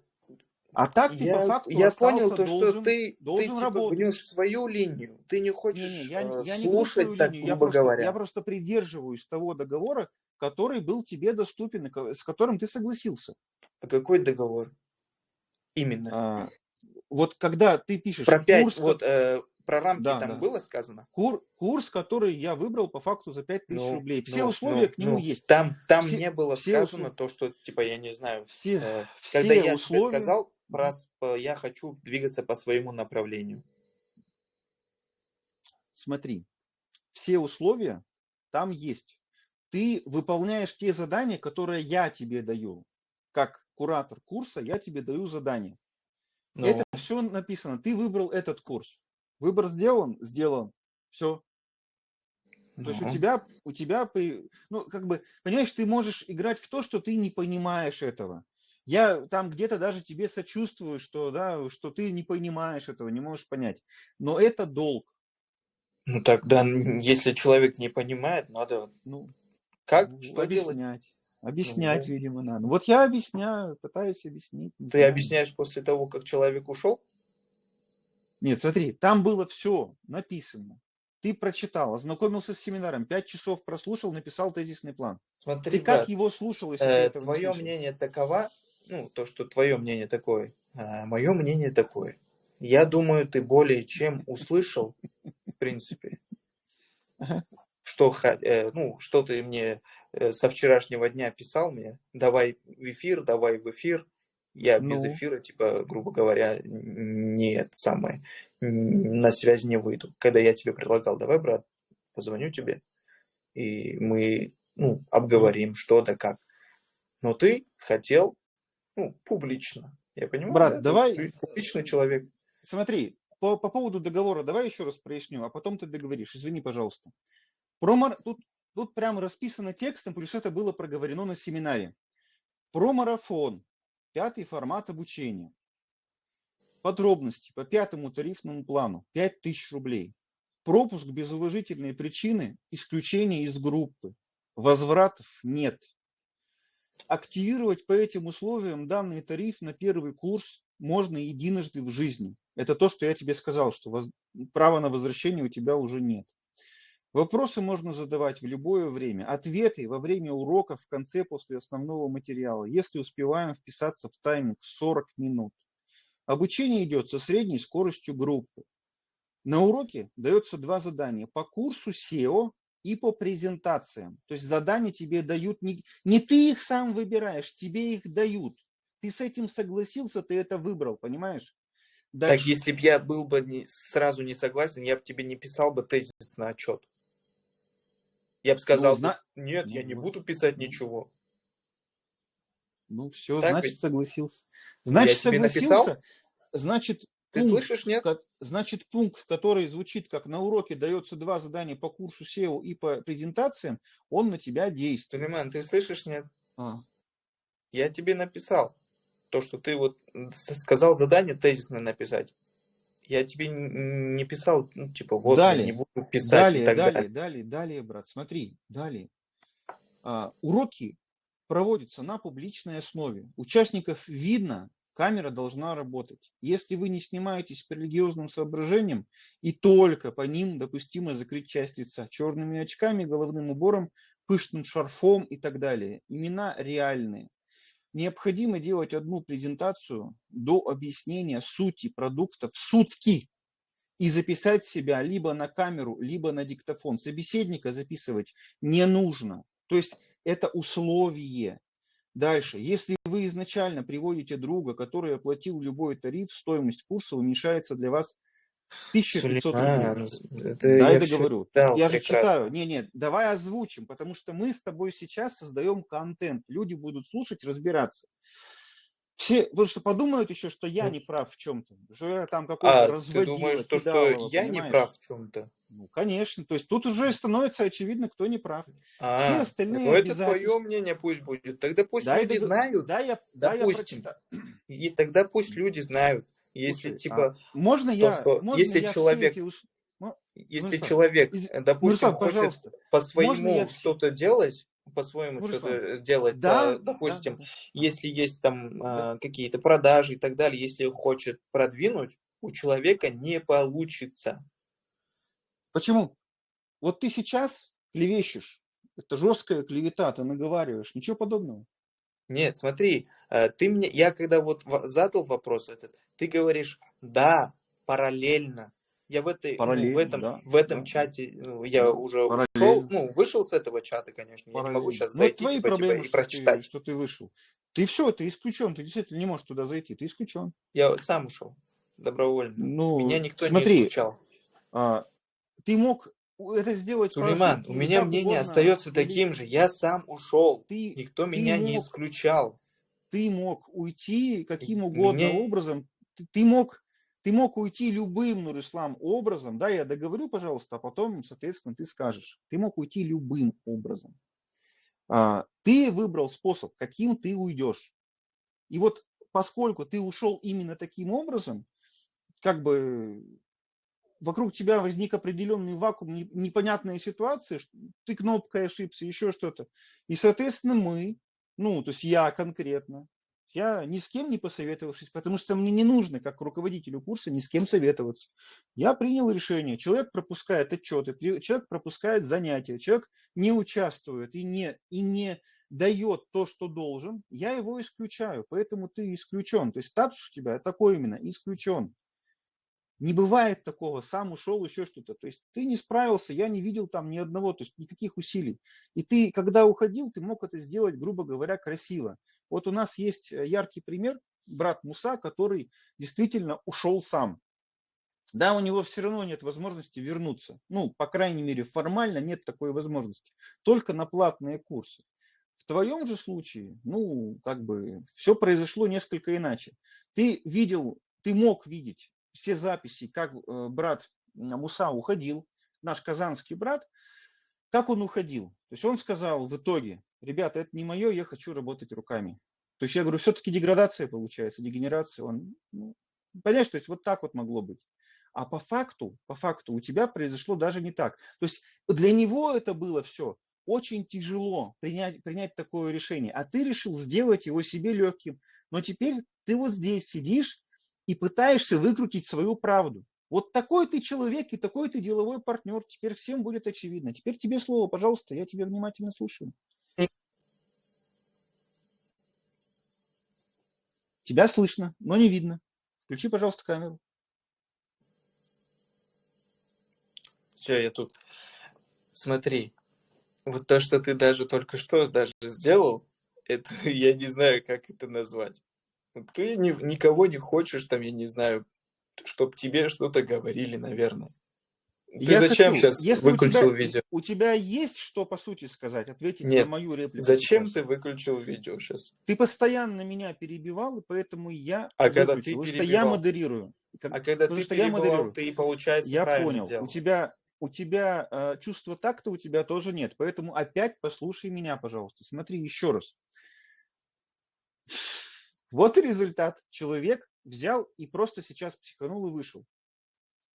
A: а так ты
B: я,
A: по факту
B: я понял то,
A: должен,
B: что ты,
A: должен
B: ты типа,
A: работать.
B: гнешь свою линию, ты не хочешь не, не, я,
A: э,
B: я
A: слушать,
B: не так, линию,
A: я просто, говоря. Я просто придерживаюсь того договора, который был тебе доступен, с которым ты согласился.
B: А какой договор? Именно.
A: А, вот когда ты пишешь
B: про 5, курс, вот, э, про рамки да, там да. было сказано?
A: Кур, курс, который я выбрал по факту за 5000 ну, рублей. Все ну, условия ну, к нему
B: ну,
A: есть.
B: Там, там все, не было все сказано услов... то, что, типа, я не знаю, все, э, все когда я условия... тебе сказал, про, я хочу двигаться по своему направлению.
A: Смотри, все условия там есть. Ты выполняешь те задания, которые я тебе даю. Как куратор курса, я тебе даю задание. Ну. Это все написано. Ты выбрал этот курс. Выбор сделан, сделан. Все. Ну. То есть у ну. тебя, у тебя, ну, как бы, понимаешь, ты можешь играть в то, что ты не понимаешь этого. Я там где-то даже тебе сочувствую, что, да, что ты не понимаешь этого, не можешь понять. Но это долг.
B: Ну тогда, если человек не понимает, надо, ну, как,
A: ну, что объяснять. Делать? Объяснять, ну, видимо, надо. Вот я объясняю, пытаюсь объяснить.
B: Ты знаю. объясняешь после того, как человек ушел?
A: Нет, смотри, там было все написано. Ты прочитал, ознакомился с семинаром, пять часов прослушал, написал тезисный план.
B: Смотри,
A: ты как его слушал,
B: если э, ты Твое мнение таково, ну, то, что твое мнение такое, а мое мнение такое. Я думаю, ты более чем услышал, в принципе, что, э, ну, что ты мне э, со вчерашнего дня писал мне, давай в эфир, давай в эфир. Я ну. без эфира, типа, грубо говоря, нет самое, на связь не выйду. Когда я тебе предлагал, давай, брат, позвоню тебе, и мы, ну, обговорим, что да как. Но ты хотел, ну, публично. Я понимаю,
A: Брат, да? давай... Ты
B: публичный человек.
A: Смотри, по, по поводу договора давай еще раз проясню, а потом ты договоришь. Извини, пожалуйста. Про, тут, тут прямо расписано текстом, плюс это было проговорено на семинаре. Про марафон. Пятый формат обучения. Подробности по пятому тарифному плану. 5000 рублей. Пропуск без уважительной причины, исключение из группы. Возвратов нет. Активировать по этим условиям данный тариф на первый курс можно единожды в жизни. Это то, что я тебе сказал, что воз... права на возвращение у тебя уже нет. Вопросы можно задавать в любое время. Ответы во время уроков в конце после основного материала, если успеваем вписаться в тайминг 40 минут. Обучение идет со средней скоростью группы. На уроке дается два задания по курсу SEO и по презентациям. То есть задания тебе дают, не, не ты их сам выбираешь, тебе их дают. Ты с этим согласился, ты это выбрал, понимаешь?
B: Дальше. Так если бы я был бы не, сразу не согласен, я бы тебе не писал бы тезис на отчет. Я бы сказал, ну, зна... нет, ну, я не буду писать ничего.
A: Ну все, так значит ведь? согласился. Значит я согласился, значит
B: ты пункт, слышишь, нет?
A: Значит, пункт, который звучит как на уроке дается два задания по курсу SEO и по презентациям, он на тебя действует.
B: Сулейман, ты слышишь, нет? А. Я тебе написал то, что ты вот сказал задание тезисно написать. Я тебе не писал, ну, типа, вот, далее, я не буду писать
A: далее,
B: и так
A: далее,
B: далее.
A: Далее, далее, брат, смотри, далее. А, уроки проводятся на публичной основе. Участников видно, камера должна работать. Если вы не снимаетесь по религиозным соображениям, и только по ним допустимо закрыть часть лица черными очками, головным убором, пышным шарфом и так далее. Имена реальные необходимо делать одну презентацию до объяснения сути продукта в сутки и записать себя либо на камеру, либо на диктофон. Собеседника записывать не нужно. То есть это условие. Дальше, если вы изначально приводите друга, который оплатил любой тариф, стоимость курса уменьшается для вас 1500 рублей. Это да, я это говорю. Читал, я же читаю. Не, не, давай озвучим, потому что мы с тобой сейчас создаем контент. Люди будут слушать, разбираться. Все, потому что подумают еще, что я не прав в чем-то, что я там какой-то
B: а, разводил. Ты думаешь, то, что я понимаешь? не прав в чем-то?
A: Ну, конечно. То есть тут уже становится очевидно, кто не прав.
B: А, Все остальные ну это твое мнение пусть будет. Тогда пусть да, люди это, знают.
A: Да, я, да, я прочитаю.
B: И тогда пусть люди знают. Если Слушай, типа,
A: а можно я, то, можно
B: если я человек, эти... ну, если ну, человек, из... допустим, ну, хочет по своему что-то делать, по-своему ну, что-то делать, да, допустим, да, если есть там да. а, какие-то продажи и так далее, если хочет продвинуть, у человека не получится.
A: Почему? Вот ты сейчас клевещешь, это жесткая клевета, ты наговариваешь, ничего подобного.
B: Нет, смотри, э, ты мне, я когда вот задал вопрос этот, ты говоришь, да, параллельно. я в этой, ну, в этом,
A: да,
B: в этом
A: да.
B: чате, ну, я уже ушел,
A: Параллельно.
B: ну, вышел с этого чата, конечно, я не могу
A: Параллельно.
B: сейчас
A: Ну,
B: зайти,
A: твои
B: типа, типа,
A: проблемы,
B: и
A: что ты,
B: прочитать.
A: что ты вышел. Ты все, ты исключен, ты действительно не можешь туда зайти, ты исключен.
B: Я сам ушел добровольно. Меня
A: Ну,
B: никто не
A: смотри,
B: исключал.
A: а, ты мог это сделать
B: Сулейман, у меня мнение
A: угодно,
B: остается
A: или
B: таким же. Я сам ушел.
A: ты,
B: Никто
A: ты
B: меня не
A: мог,
B: исключал.
A: ты мог уйти каким
B: Меня
A: угодно образом, ты, ты мог, ты мог уйти любым, Нурислам, образом, да, я договорю, пожалуйста, а потом, соответственно, ты скажешь. Ты мог уйти любым образом. А, ты выбрал способ, каким ты уйдешь. И вот поскольку ты ушел именно таким образом, как бы вокруг тебя возник определенный вакуум, не- непонятная ситуация, ты кнопкой ошибся, еще что-то. И, соответственно, мы, ну, то есть я конкретно, я ни с кем не посоветовавшись, потому что мне не нужно, как руководителю курса, ни с кем советоваться. Я принял решение. Человек пропускает отчеты, человек пропускает занятия, человек не участвует и не, и не дает то, что должен, я его исключаю. Поэтому ты исключен. То есть статус у тебя такой именно, исключен. Не бывает такого, сам ушел, еще что-то. То есть ты не справился, я не видел там ни одного, то есть никаких усилий. И ты, когда уходил, ты мог это сделать, грубо говоря, красиво. Вот у нас есть э, яркий пример, брат Муса, который действительно ушел сам. Да, у него все равно нет возможности вернуться. Ну, по крайней мере, формально нет такой возможности. Только на платные курсы. В твоем же случае, ну, как бы, все произошло несколько иначе. Ты видел, ты мог видеть все записи, как э, брат Муса уходил, наш казанский брат, как он уходил. То есть он сказал в итоге, ребята, это не мое, я хочу работать руками. То есть я говорю, все-таки деградация получается, дегенерация. Он, ну, понимаешь, то есть вот так вот могло быть. А по факту, по факту у тебя произошло даже не так. То есть для него это было все очень тяжело принять, принять такое решение. А ты решил сделать его себе легким. Но теперь ты вот здесь сидишь и пытаешься выкрутить свою правду. Вот такой ты человек и такой ты деловой партнер. Теперь всем будет очевидно. Теперь тебе слово, пожалуйста, я тебя внимательно слушаю. Тебя слышно, но не видно. Включи, пожалуйста, камеру.
B: Все, я тут. Смотри, вот то, что ты даже только что даже сделал, это я не знаю, как это назвать. Ты ни, никого не хочешь, там, я не знаю, чтобы тебе что-то говорили, наверное. Ты
A: я
B: зачем
A: хочу,
B: сейчас
A: если
B: выключил
A: у тебя,
B: видео?
A: У тебя есть что по сути сказать, ответить
B: Нет.
A: на мою реплику?
B: Зачем
A: сейчас?
B: ты выключил видео сейчас?
A: Ты постоянно меня перебивал, и поэтому я
B: А когда ты
A: потому что я модерирую. Как-
B: А когда
A: потому
B: ты
A: что я
B: перебивал,
A: модерирую.
B: ты, получается,
A: Я понял.
B: сделал.
A: У тебя, у тебя э, чувство такта у тебя тоже нет. Поэтому опять послушай меня, пожалуйста. Смотри еще раз. Вот и результат. Человек взял и просто сейчас психанул и вышел.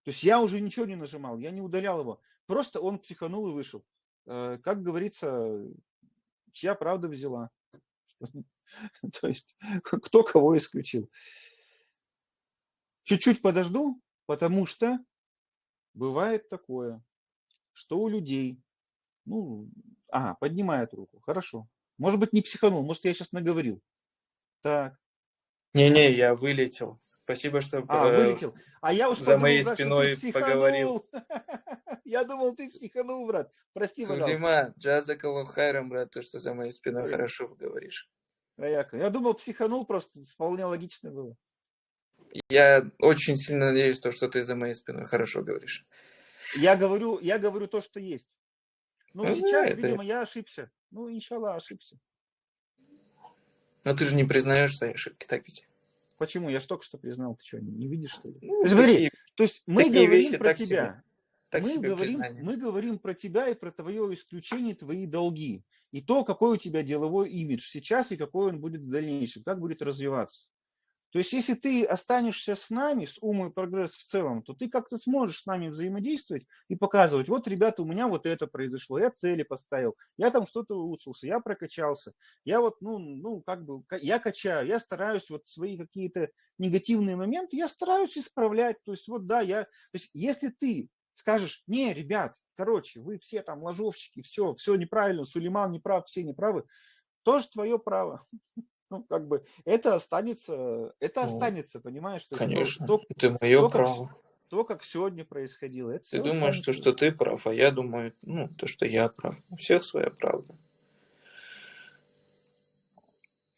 A: То есть я уже ничего не нажимал, я не удалял его. Просто он психанул и вышел. Э, Как говорится, чья правда взяла. То есть кто кого исключил. Чуть-чуть подожду, потому что бывает такое, что у людей, ну, ага, поднимает руку, хорошо. Может быть, не психанул, может, я сейчас наговорил. Так,
B: Не-не, я вылетел. Спасибо, что
A: а,
B: э,
A: вылетел. А я уж
B: за
A: подумал,
B: моей
A: брат, что
B: спиной
A: ты
B: поговорил.
A: Я думал, ты психанул, брат. Прости.
B: Сулейман, джазакаллаху хайрам, брат, то, что за моей спиной
A: Ой.
B: хорошо говоришь.
A: Рояка. Я думал, психанул просто, вполне логично было.
B: Я очень сильно надеюсь, то, что ты за моей спиной хорошо говоришь.
A: Я говорю, я говорю то, что есть. Ну,
B: Ну,
A: сейчас,
B: это-
A: видимо, я ошибся. Ну, иншалла, ошибся.
B: Но ты же не признаешь свои ошибки, так ведь?
A: Почему? Я ж только что признал, ты что, не видишь, что ли?
B: Ну,
A: Смотри,
B: такие-
A: То есть мы говорим
B: вещи
A: про тебя.
B: так
A: мы,
B: себе
A: говорим,
B: признание.
A: мы говорим про тебя и про твое исключение, твои долги. И то, какой у тебя деловой имидж сейчас и какой он будет в дальнейшем, как будет развиваться. То есть, если ты останешься с нами, с Умой и Прогресс в целом, то ты как-то сможешь с нами взаимодействовать и показывать, вот, ребята, у меня вот это произошло, я цели поставил, я там что-то улучшился, я прокачался, я вот, ну, ну, как бы, я качаю, я стараюсь вот свои какие-то негативные моменты, я стараюсь исправлять, то есть, вот, да, я, то есть, если ты скажешь, не, ребят, короче, вы все там ложовщики, все, все неправильно, Сулейман неправ, все неправы, тоже твое право. Ну, как бы, это останется, это
B: Ну,
A: останется, понимаешь? То то-
B: Конечно,
A: то-
B: это мое
A: только
B: право.
A: то, как сегодня происходило. Это
B: Ты думаешь, то, что ты прав, а я думаю, ну, то, что я прав. У всех своя правда.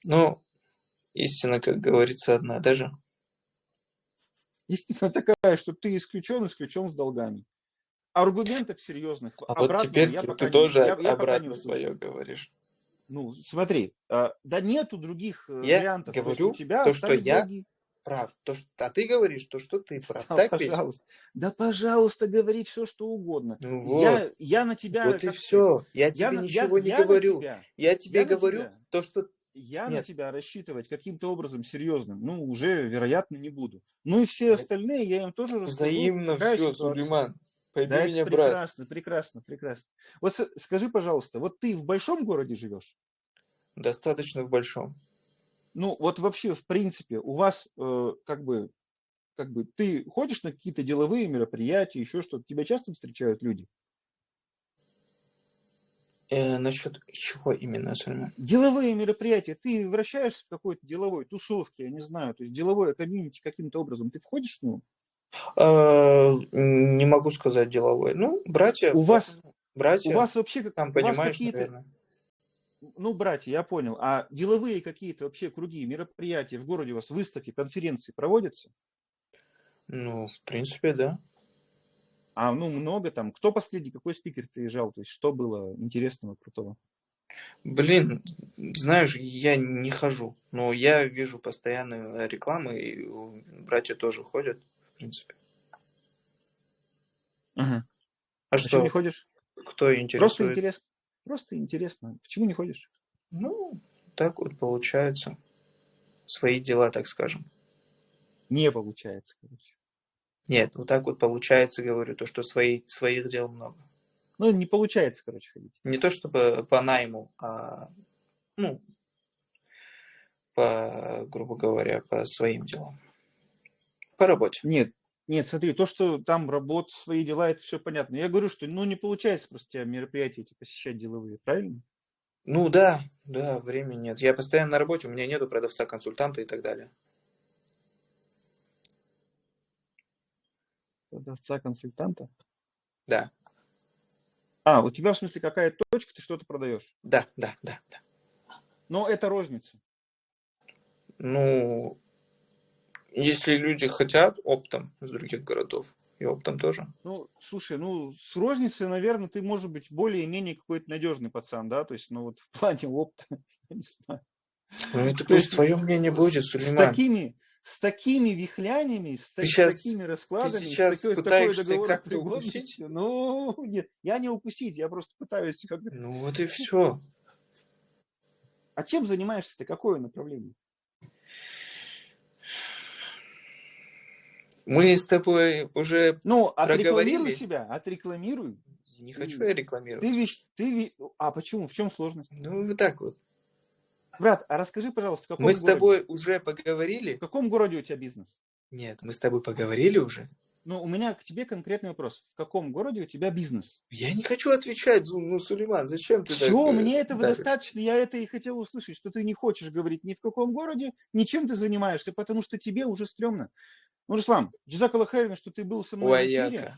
B: Но истина, как говорится, одна даже.
A: Истина такая, что ты исключен, исключен с долгами. Аргументов серьезных.
B: А вот теперь ты, ты тоже
A: не, я, я
B: обратно свое говоришь.
A: Ну, смотри, а, да нету других э,
B: Я
A: вариантов.
B: говорю
A: у тебя
B: то, что я
A: долги.
B: Прав. То, что, а ты говоришь то, что ты прав.
A: Да,
B: так ведь?
A: пожалуйста. Да, пожалуйста, говори все, что угодно.
B: Ну вот.
A: Я, я на тебя...
B: вот и все. Я тебе
A: на-
B: ничего
A: я-
B: не
A: я на
B: говорю.
A: тебя-
B: Я тебе
A: я на
B: говорю
A: тебя.
B: то, что
A: Я на
B: Нет.
A: тебя рассчитывать каким-то образом серьезным, ну, уже, вероятно, не буду. Ну и все остальные я им тоже расскажу.
B: взаимно все,
A: ситуация.
B: Сулейман. Пойми
A: Да,
B: меня,
A: это
B: брат.
A: прекрасно, прекрасно, прекрасно. Вот скажи, пожалуйста, вот ты в большом городе живешь?
B: Достаточно в большом.
A: Ну, вот вообще, в принципе, у вас э, как бы, как бы, ты ходишь на какие-то деловые мероприятия, еще что-то, тебя часто встречают люди?
B: Э, насчет чего именно, Сулейман?
A: Деловые мероприятия, ты вращаешься в какой-то деловой тусовке, я не знаю, то есть деловое комьюнити каким-то образом, ты входишь в него?
B: Э, не могу сказать деловой. Ну, братья.
A: У вас-
B: Братья,
A: У вас вообще как,
B: там
A: у вас
B: понимаешь,
A: какие-то,
B: наверное.
A: ну, братья, я понял, а деловые какие-то вообще круги, мероприятия в городе у вас, выставки, конференции проводятся?
B: Ну, в принципе, да.
A: А, ну, много там. Кто последний, какой спикер приезжал? То есть, что было интересного, крутого?
B: Блин, знаешь, я не хожу, но я вижу постоянно рекламы, и братья тоже ходят, принципе.
A: Ага.
B: А
A: Почему
B: что,
A: не ходишь?
B: кто
A: Просто
B: интересует?
A: интересно. Просто интересно. Почему не ходишь?
B: Ну, так вот получается. Свои дела, так скажем.
A: Не получается, короче.
B: Нет, вот так вот получается, говорю, то, что свои, своих дел много.
A: Ну, не получается, короче, ходить.
B: Не то чтобы по найму, а, ну, по, грубо говоря, по своим делам. По работе.
A: Нет, нет, смотри, то, что там работа, свои дела, это все понятно. Я говорю, что ну не получается просто тебя мероприятия эти посещать деловые, правильно?
B: Ну да, да, времени нет. Я постоянно на работе, у меня нету продавца, консультанта и так далее.
A: Продавца, консультанта.
B: Да,
A: А, у тебя в смысле какая точка, ты что-то продаешь.
B: да, да, да, да.
A: Но это розница.
B: Ну, если люди хотят оптом из других городов, и оптом тоже.
A: Ну, слушай, ну, с розницей, наверное, ты, может быть, более-менее какой-то надежный пацан, да? То есть, ну, вот в плане опыта, я не знаю.
B: Ну, это
A: То есть
B: твое мнение будет,
A: с, с
B: Сулейман.
A: такими, с такими вихлянями, с,
B: Ты
A: та- с такими раскладами,
B: сейчас
A: с такой, такой
B: пытаешься как-то
A: договороприводностью. Ну, нет, я не укусить, я просто пытаюсь как бы...
B: Ну вот и все.
A: А чем занимаешься ты? Какое направление?
B: Мы с тобой уже...
A: Ну, отрекламируй себя, отрекламируй.
B: Не хочу я рекламировать.
A: Ты ведь, ты ведь... А почему? В чем сложность?
B: Ну, вот так вот.
A: Брат, а расскажи, пожалуйста, в каком
B: Мы с
A: городе?
B: тобой уже
A: В
B: поговорили?
A: каком городе у тебя бизнес?
B: Нет, мы с тобой поговорили уже.
A: Ну, у меня к тебе конкретный вопрос. В каком городе у тебя бизнес?
B: Я не хочу отвечать, ну, Сулейман, зачем ты так,
A: Все,
B: э,
A: мне этого
B: давишь?
A: достаточно. Я это и хотел услышать, что ты не хочешь говорить ни в каком городе, ни чем ты занимаешься, потому что тебе уже стрёмно. Ну, Руслан, Джизак Аллахайрин, что ты был со мной в эфире.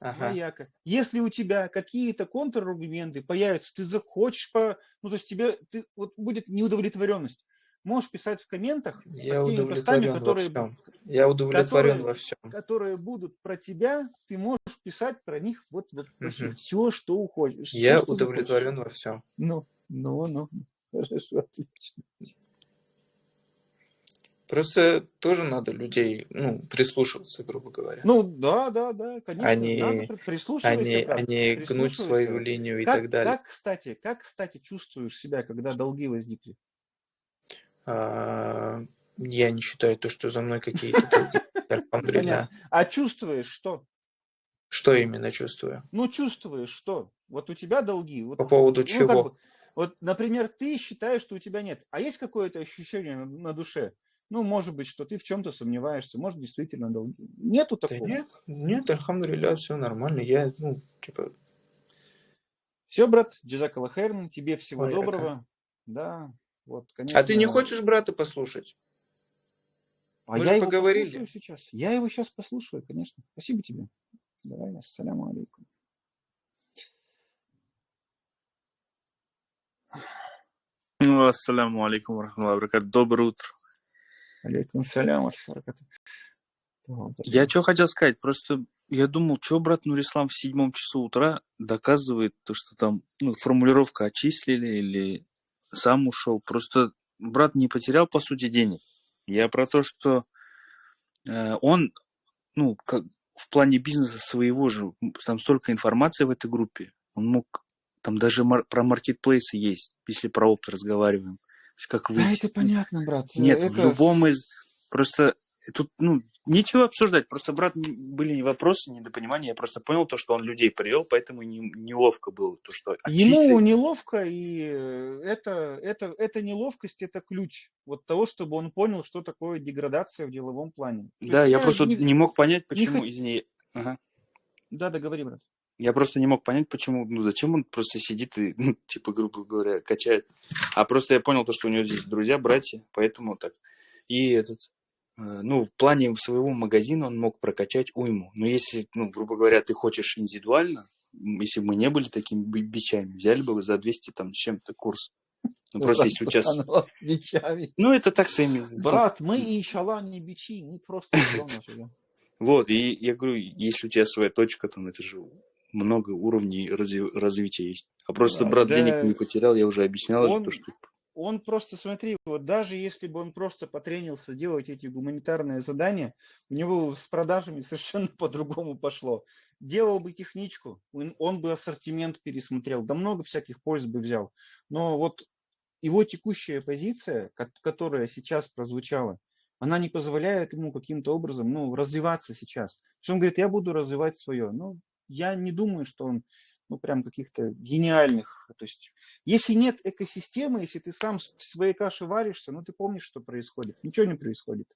B: Ага.
A: Вояка. Если у тебя какие-то контраргументы появятся, ты захочешь по... Ну, то есть тебе ты, вот будет неудовлетворенность. Можешь писать в комментах
B: Я
A: теми постами,
B: удовлетворен во
A: которые,
B: всем. Я удовлетворен
A: которые-
B: во всем.
A: которые будут про тебя, ты можешь писать про них вот, вот
B: Мгм.
A: все, что всё,
B: Я
A: что захочешь.
B: удовлетворен во всем.
A: Ну, ну, ну. Хорошо, отлично.
B: Просто тоже надо людей, ну, прислушиваться, грубо говоря.
A: Ну, да, да, да, конечно.
B: Они-
A: надо при- прислушивайся,
B: а не,
A: брат,
B: а не гнуть свою линию и
A: как,
B: так далее.
A: Как, кстати, как, кстати, чувствуешь себя, когда долги возникли?
B: А, я не считаю то, что за мной какие-то долги.
A: А чувствуешь что?
B: Что именно чувствую?
A: Ну, чувствуешь что? Вот у тебя долги.
B: По поводу
A: ну,
B: чего?
A: вот, например, ты считаешь, что у тебя нет. А есть какое-то ощущение на душе? ну, может быть, что ты в чем-то сомневаешься, может, действительно. Нету такого?
B: Да нет, нет, альхамдулилля, все нормально, я, ну, типа...
A: Все, брат, джизакала херн, тебе всего
B: Ой, доброго.
A: Какая. Да, вот, конечно.
B: А ты не хочешь брата послушать?
A: А Мы я его поговорили. послушаю сейчас. Я его сейчас послушаю, конечно. Спасибо тебе. Давай, ассаляму алейкум.
C: Ну, ассаляму алейкум. Доброе утро.
A: Алейкум салям,
C: Я что хотел сказать, просто я думал, что брат Нурислам в седьмом часу утра доказывает то, что там ну, формулировка отчислили или сам ушел. Просто брат не потерял, по сути, денег. Я про то, что э, он, ну, как в плане бизнеса своего же, там столько информации в этой группе. Он мог, там даже мар- про маркетплейсы есть, если про опт разговариваем.
A: Как выйти. Да, это понятно, брат.
C: Нет,
A: это...
C: в любом из... Просто тут, ну, Ничего обсуждать, просто, брат, были не вопросы, недопонимания, я просто понял то, что он людей привел, поэтому не, неловко было то, что
A: отчислили. Ему неловко, и это, это, это неловкость, это ключ вот того, чтобы он понял, что такое деградация в деловом плане.
C: да, я просто не, не мог понять, почему, не... извини. Ага.
A: Да, договори, брат.
C: Я просто не мог понять, почему, ну зачем он просто сидит и, ну, типа, грубо говоря, качает. А просто я понял то, что у него здесь друзья, братья, поэтому так. И этот, Э, ну, в плане своего магазина он мог прокачать уйму. Но если, ну, грубо говоря, ты хочешь индивидуально, если бы мы не были такими бичами, взяли бы за 200 там с чем-то курс. Ну, просто если у тебя... Бичами. Ну, это так своими...
A: Брат, мы и шала не бичи, мы просто.
C: Вот, и я говорю, если у тебя своя точка, то это же много уровней развития есть. А просто брат денег не потерял, я уже объяснял, он... то, что
A: он просто, смотри, вот даже если бы он просто потренился делать эти гуманитарные задания, у него с продажами совершенно по-другому пошло. Делал бы техничку, он, он бы ассортимент пересмотрел, да много всяких польз бы взял. Но вот его текущая позиция, которая сейчас прозвучала, она не позволяет ему каким-то образом ну, развиваться сейчас. Он говорит, я буду развивать свое. Ну, я не думаю, что он ну, прям каких-то гениальных. То есть, если нет экосистемы, если ты сам в своей каше варишься, ну, ты помнишь, что происходит. Ничего не происходит.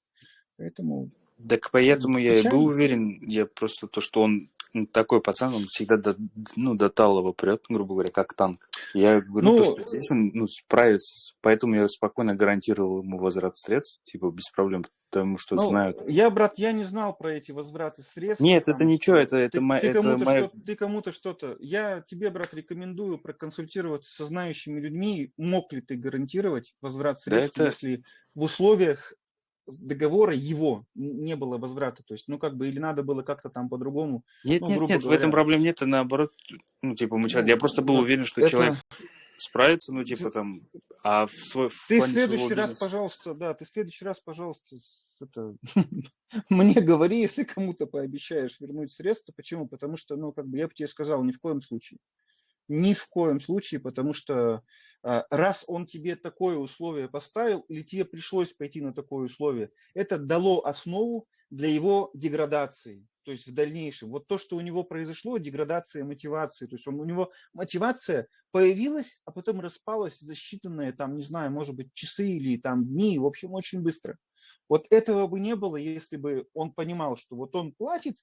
A: Поэтому...
C: Так поэтому я и был уверен, я просто то, что он такой пацан, он всегда до, ну, до талого прет, грубо говоря, как танк. Я говорю, ну, то, что здесь он ну, справится, поэтому я спокойно гарантировал ему возврат средств, типа, без проблем, потому что ну, знают.
A: Я, брат, я не знал про эти возвраты средств.
C: Нет, там, это ничего, это, это,
A: ты,
C: это
A: кому-то
C: моя...
A: что ты кому-то что-то. Я тебе, брат, рекомендую проконсультироваться со знающими людьми, мог ли ты гарантировать возврат средств, да это... если в условиях договора его не было возврата. То есть, ну, как бы, или надо было как-то там по-другому.
C: Нет,
A: ну,
C: нет, нет, говоря... в этом проблем нет, а наоборот, ну, типа, мы, ну, я просто был уверен, что это... человек справится, ну, типа, там, а в свой... В
A: ты в следующий раз, бизнеса... пожалуйста, да, ты в следующий раз, пожалуйста, это, мне говори, если кому-то пообещаешь вернуть средства. Почему? Потому что, ну, как бы, я бы тебе сказал, ни в коем случае. Ни в коем случае, потому что а, раз он тебе такое условие поставил, или тебе пришлось пойти на такое условие, это дало основу для его деградации, то есть в дальнейшем. Вот то, что у него произошло, деградация мотивации, то есть он, у него мотивация появилась, а потом распалась за считанные, там, не знаю, может быть, часы или там дни, в общем, очень быстро. Вот этого бы не было, если бы он понимал, что вот он платит,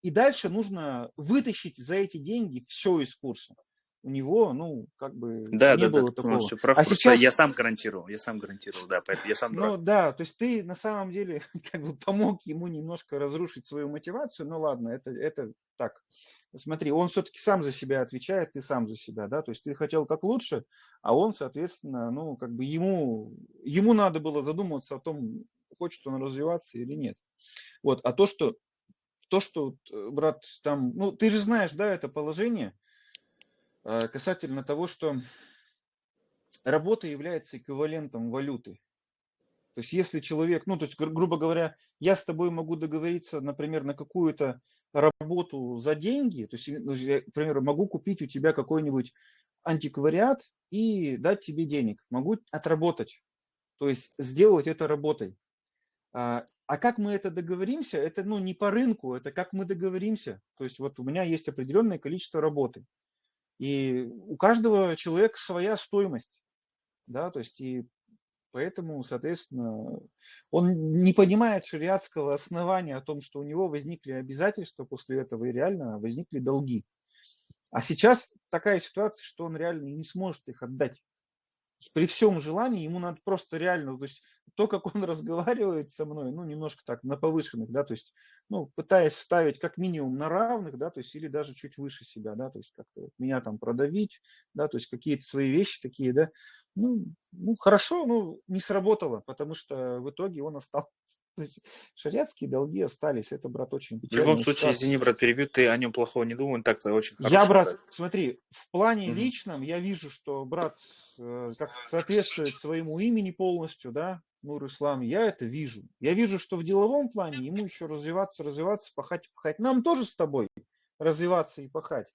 A: и дальше нужно вытащить за эти деньги все из курса у него, ну, как бы
C: да, не да, было да, такого. Все прав, а сейчас я сам гарантировал, я сам гарантировал, да, поэтому я сам
A: Ну да, то есть ты на самом деле как бы помог ему немножко разрушить свою мотивацию, ну ладно, это, это так. Смотри, он все-таки сам за себя отвечает, ты сам за себя, да, то есть ты хотел как лучше, а он, соответственно, ну, как бы ему, ему надо было задуматься о том, хочет он развиваться или нет. Вот, а то, что, то, что, э, брат, там, ну, ты же знаешь, да, это положение, касательно того, что работа является эквивалентом валюты. То есть если человек, ну то есть гру- грубо говоря, я с тобой могу договориться, например, на какую-то работу за деньги, то есть, ну, я, к примеру, могу купить у тебя какой-нибудь антиквариат и дать тебе денег, могу отработать, то есть сделать это работой. А, а как мы это договоримся, это ну, не по рынку, это как мы договоримся. То есть вот у меня есть определенное количество работы. И у каждого человека своя стоимость, да, то есть и поэтому, соответственно, он не понимает шариатского основания о том, что у него возникли обязательства после этого и реально возникли долги. А сейчас такая ситуация, что он реально не сможет их отдать. При всем желании ему надо просто реально, то есть то, как он разговаривает со мной, ну, немножко так на повышенных, да, то есть, ну, пытаясь ставить как минимум на равных, да, то есть, или даже чуть выше себя, да, то есть, как-то меня там продавить, да, то есть, какие-то свои вещи такие, да, ну, ну, хорошо, ну, не сработало, потому что в итоге он остался. То есть шариатские долги остались. Это, брат, очень
C: В
A: печально.
C: любом случае, извини, брат, перебью, ты о нем плохого не думал, он так-то очень
A: Я,
C: хороший
A: брат,
C: брат.
A: смотри, в плане
C: Мгм.
A: личном я вижу, что брат э, как соответствует своему имени полностью, да, Нур Ислам, я это вижу. Я вижу, что в деловом плане ему еще развиваться, развиваться, пахать, пахать. Нам тоже с тобой развиваться и пахать.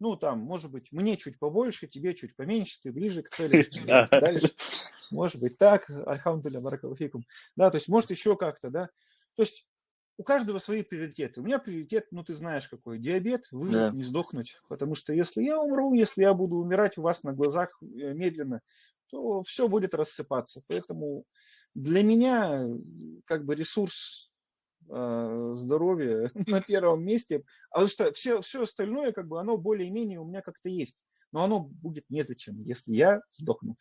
A: Ну, там, может быть, мне чуть побольше, тебе чуть поменьше, ты ближе к цели,
C: Да.
A: дальше. Может быть так, альхамдуля, баракалафикум. Да, то есть, может, еще как-то, да. То есть, у каждого свои приоритеты. У меня приоритет, ну, ты знаешь какой, диабет, выжить,
C: Да.
A: не сдохнуть. Потому что если я умру, если я буду умирать у вас на глазах э, медленно, то все будет рассыпаться. Поэтому для меня как бы ресурс э, здоровья на первом месте, а потому что все, все остальное, как бы, оно более-менее у меня как-то есть. Но оно будет незачем, если я сдохну.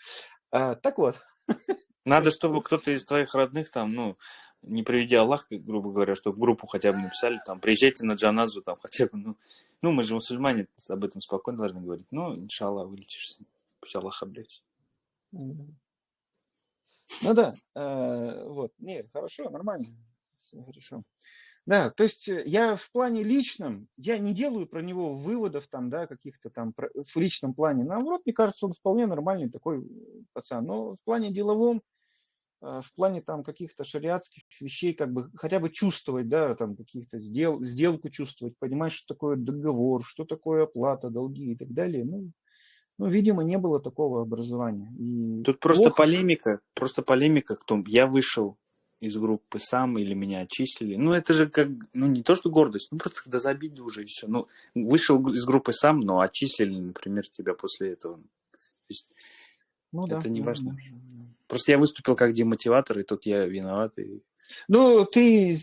A: А, так вот,
C: Надо, чтобы кто-то из твоих родных там, ну, не приведи Аллах, грубо говоря, чтобы в группу хотя бы написали, там, приезжайте на джаназу, там, хотя бы, ну, ну, мы же мусульмане, об этом спокойно должны говорить. Ну, иншаллах, вылечишься. Пусть Аллах облегчит.
A: М. Ну да, э, вот, не, хорошо, нормально, все хорошо. Да, то есть э, я в плане личном, я не делаю про него выводов там, да, каких-то там в личном плане. Наоборот, мне кажется, он вполне нормальный такой э, пацан. Но в плане деловом, э, в плане там каких-то шариатских вещей, как бы хотя бы чувствовать, да, там каких-то сдел, сделку чувствовать, понимать, что такое договор, что такое оплата, долги и так далее. Ну, ну видимо, не было такого образования. И
C: Тут просто
A: плохо,
C: полемика, просто полемика, кто я вышел из группы сам или меня отчислили. Ну, это же как, ну, не то, что гордость, ну, просто когда забили уже и все. Ну, вышел из группы сам, но отчислили, например, тебя после этого. То есть,
A: Ну
C: это не
A: да,
C: важно.
A: да, да.
C: просто я выступил как демотиватор, и тут я виноват. И...
A: Ну, ты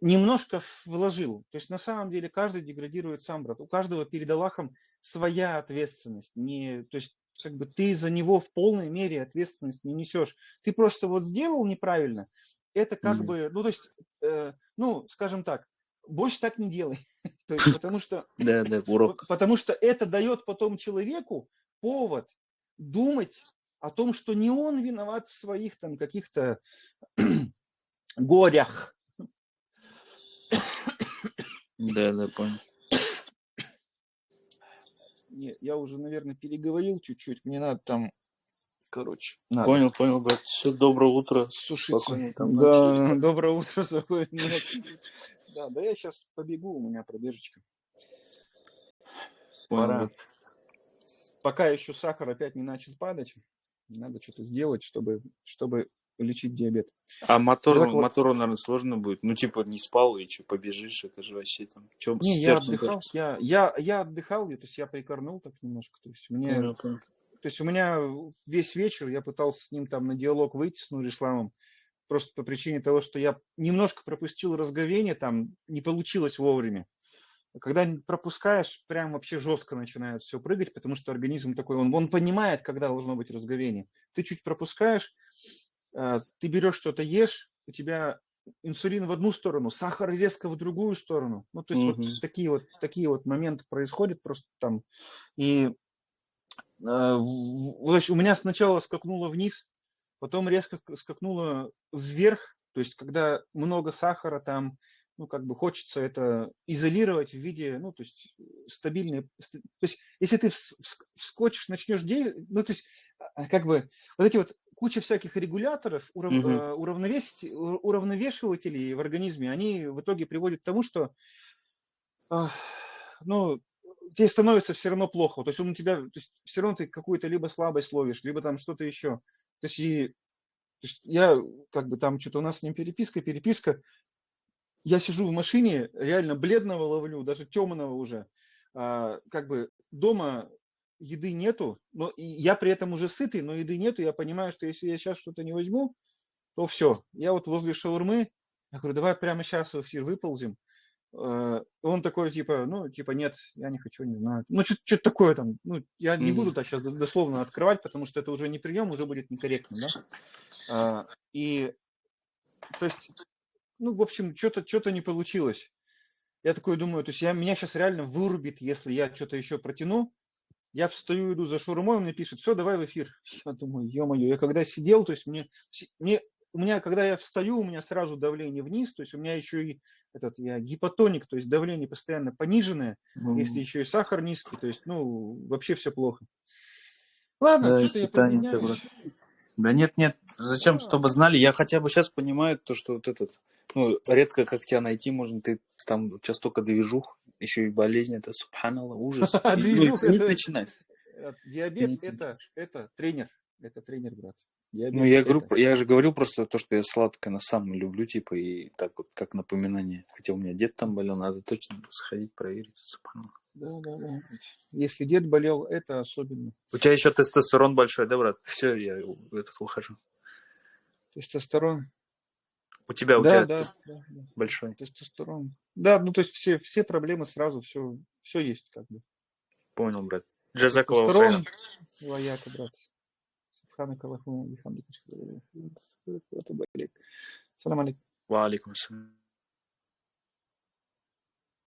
A: немножко вложил. То есть на самом деле каждый деградирует сам, брат. У каждого перед Аллахом своя ответственность. Не, то есть как бы ты за него в полной мере ответственность не несешь. Ты просто вот сделал неправильно. Это как
C: Мгм.
A: бы, ну то есть, э, ну скажем так, больше так не делай. То есть потому что
C: Да, да, урок.
A: Потому что это дает потом человеку повод думать о том, что не он виноват в своих там каких-то горях.
C: Да, да, понял.
A: Не, я уже, наверное, переговорил чуть-чуть. Мне надо там, короче, надо
C: Понял, понял, брат. Все, доброе утро. Спокойной там
A: да,
C: ночи.
A: доброе утро, спокойной ночи. Да, да я сейчас побегу, у меня пробежечка.
C: Понял,
A: Пора. Пока еще сахар опять не начал падать, надо что-то сделать, чтобы, чтобы лечить диабет.
C: А мотор,
A: Ну, вот.
C: мотору, наверное, сложно будет. Ну, типа, не спал и что, побежишь, это же вообще там. Че,
A: Не, я отдыхал, я, я, я отдыхал, я, то есть я прикорнул так немножко. То есть, мне,
C: понял.
A: То есть у меня весь вечер я пытался с ним там на диалог выйти с Нурисламом, просто по причине того, что я немножко пропустил разговение, там не получилось вовремя. Когда пропускаешь, прям вообще жестко начинает все прыгать, потому что организм такой, он, он понимает, когда должно быть разговение. Ты чуть пропускаешь, э, ты берешь что-то, ешь, у тебя инсулин в одну сторону, сахар резко в другую сторону. Ну, то есть
C: Мгм.
A: вот такие вот такие вот моменты происходят просто там. И э, в- в- то есть у меня сначала скакнуло вниз, потом резко скакнуло вверх. То есть когда много сахара там, ну как бы хочется это изолировать в виде, ну то есть стабильной. ст- То есть если ты вс- вс- вскочишь, начнешь действовать, ну то есть а, как бы вот эти вот куча всяких регуляторов, урав-
C: Мгм.
A: э, уравновесить- у- уравновешивателей в организме, они в итоге приводят к тому, что ну, тебе становится все равно плохо. То есть он у тебя, то есть все равно ты какую-то либо слабость ловишь, либо там что-то еще. То есть, и, то есть я как бы там что-то у нас с ним переписка, переписка. Я сижу в машине, реально бледного ловлю, даже темного уже. А, как бы дома еды нету, но я при этом уже сытый, но еды нету. Я понимаю, что если я сейчас что-то не возьму, то все. Я вот возле шаурмы, я говорю, давай прямо сейчас в эфир выползем. Э, Он такой, типа, ну, типа, нет, я не хочу, не знаю. Ну, что-то такое там. Ну, я не буду так сейчас дословно открывать, потому что это уже не прием, уже будет некорректно, да. А, И, то есть, ну, в общем, что-то что не получилось. Я такой думаю, то есть я, меня сейчас реально вырубит, если я что-то еще протяну. Я встаю, иду за шурмой, он мне пишет, все, давай в эфир. Я думаю, ё-моё, я когда сидел, то есть мне, мне, у меня, когда я встаю, у меня сразу давление вниз, то есть у меня еще и этот, я гипотоник, то есть давление постоянно пониженное, если еще и сахар низкий, то есть, ну, вообще все плохо. Ладно,
C: Да,
A: что-то я поменяюсь.
C: Да нет, нет, зачем,
A: Да.
C: чтобы знали, я хотя бы сейчас понимаю то, что вот этот, ну, редко как тебя найти можно, ты там сейчас только движух, еще и болезнь, это субханалла, ужас. Ну,
A: Движух это-
C: начинать.
A: Диабет это, это тренер, это тренер, брат.
C: Ну,
A: Диабет
C: я говорю,
A: это-
C: я же говорил просто то, что я сладкое на самом люблю, типа, и так вот, как напоминание. Хотя у меня дед там болел, надо точно сходить проверить.
A: Да, да, да. Если дед болел, это особенно.
C: У тебя еще тестостерон большой, да, брат? Все, я этот ухожу.
A: Тестостерон.
C: У тебя, у
A: да,
C: тебя
A: да, да, да.
C: большой.
A: Тестостерон. Да, ну то есть все, все проблемы сразу, все, все есть как бы.
C: Понял, брат. Джазакова
A: Тестостерон. Ваяка, брат. سبحانك اللهم وبحمدك اشهد ان لا اله الا انت استغفرك واتوب اليك السلام
C: عليكم. وعليكم السلام.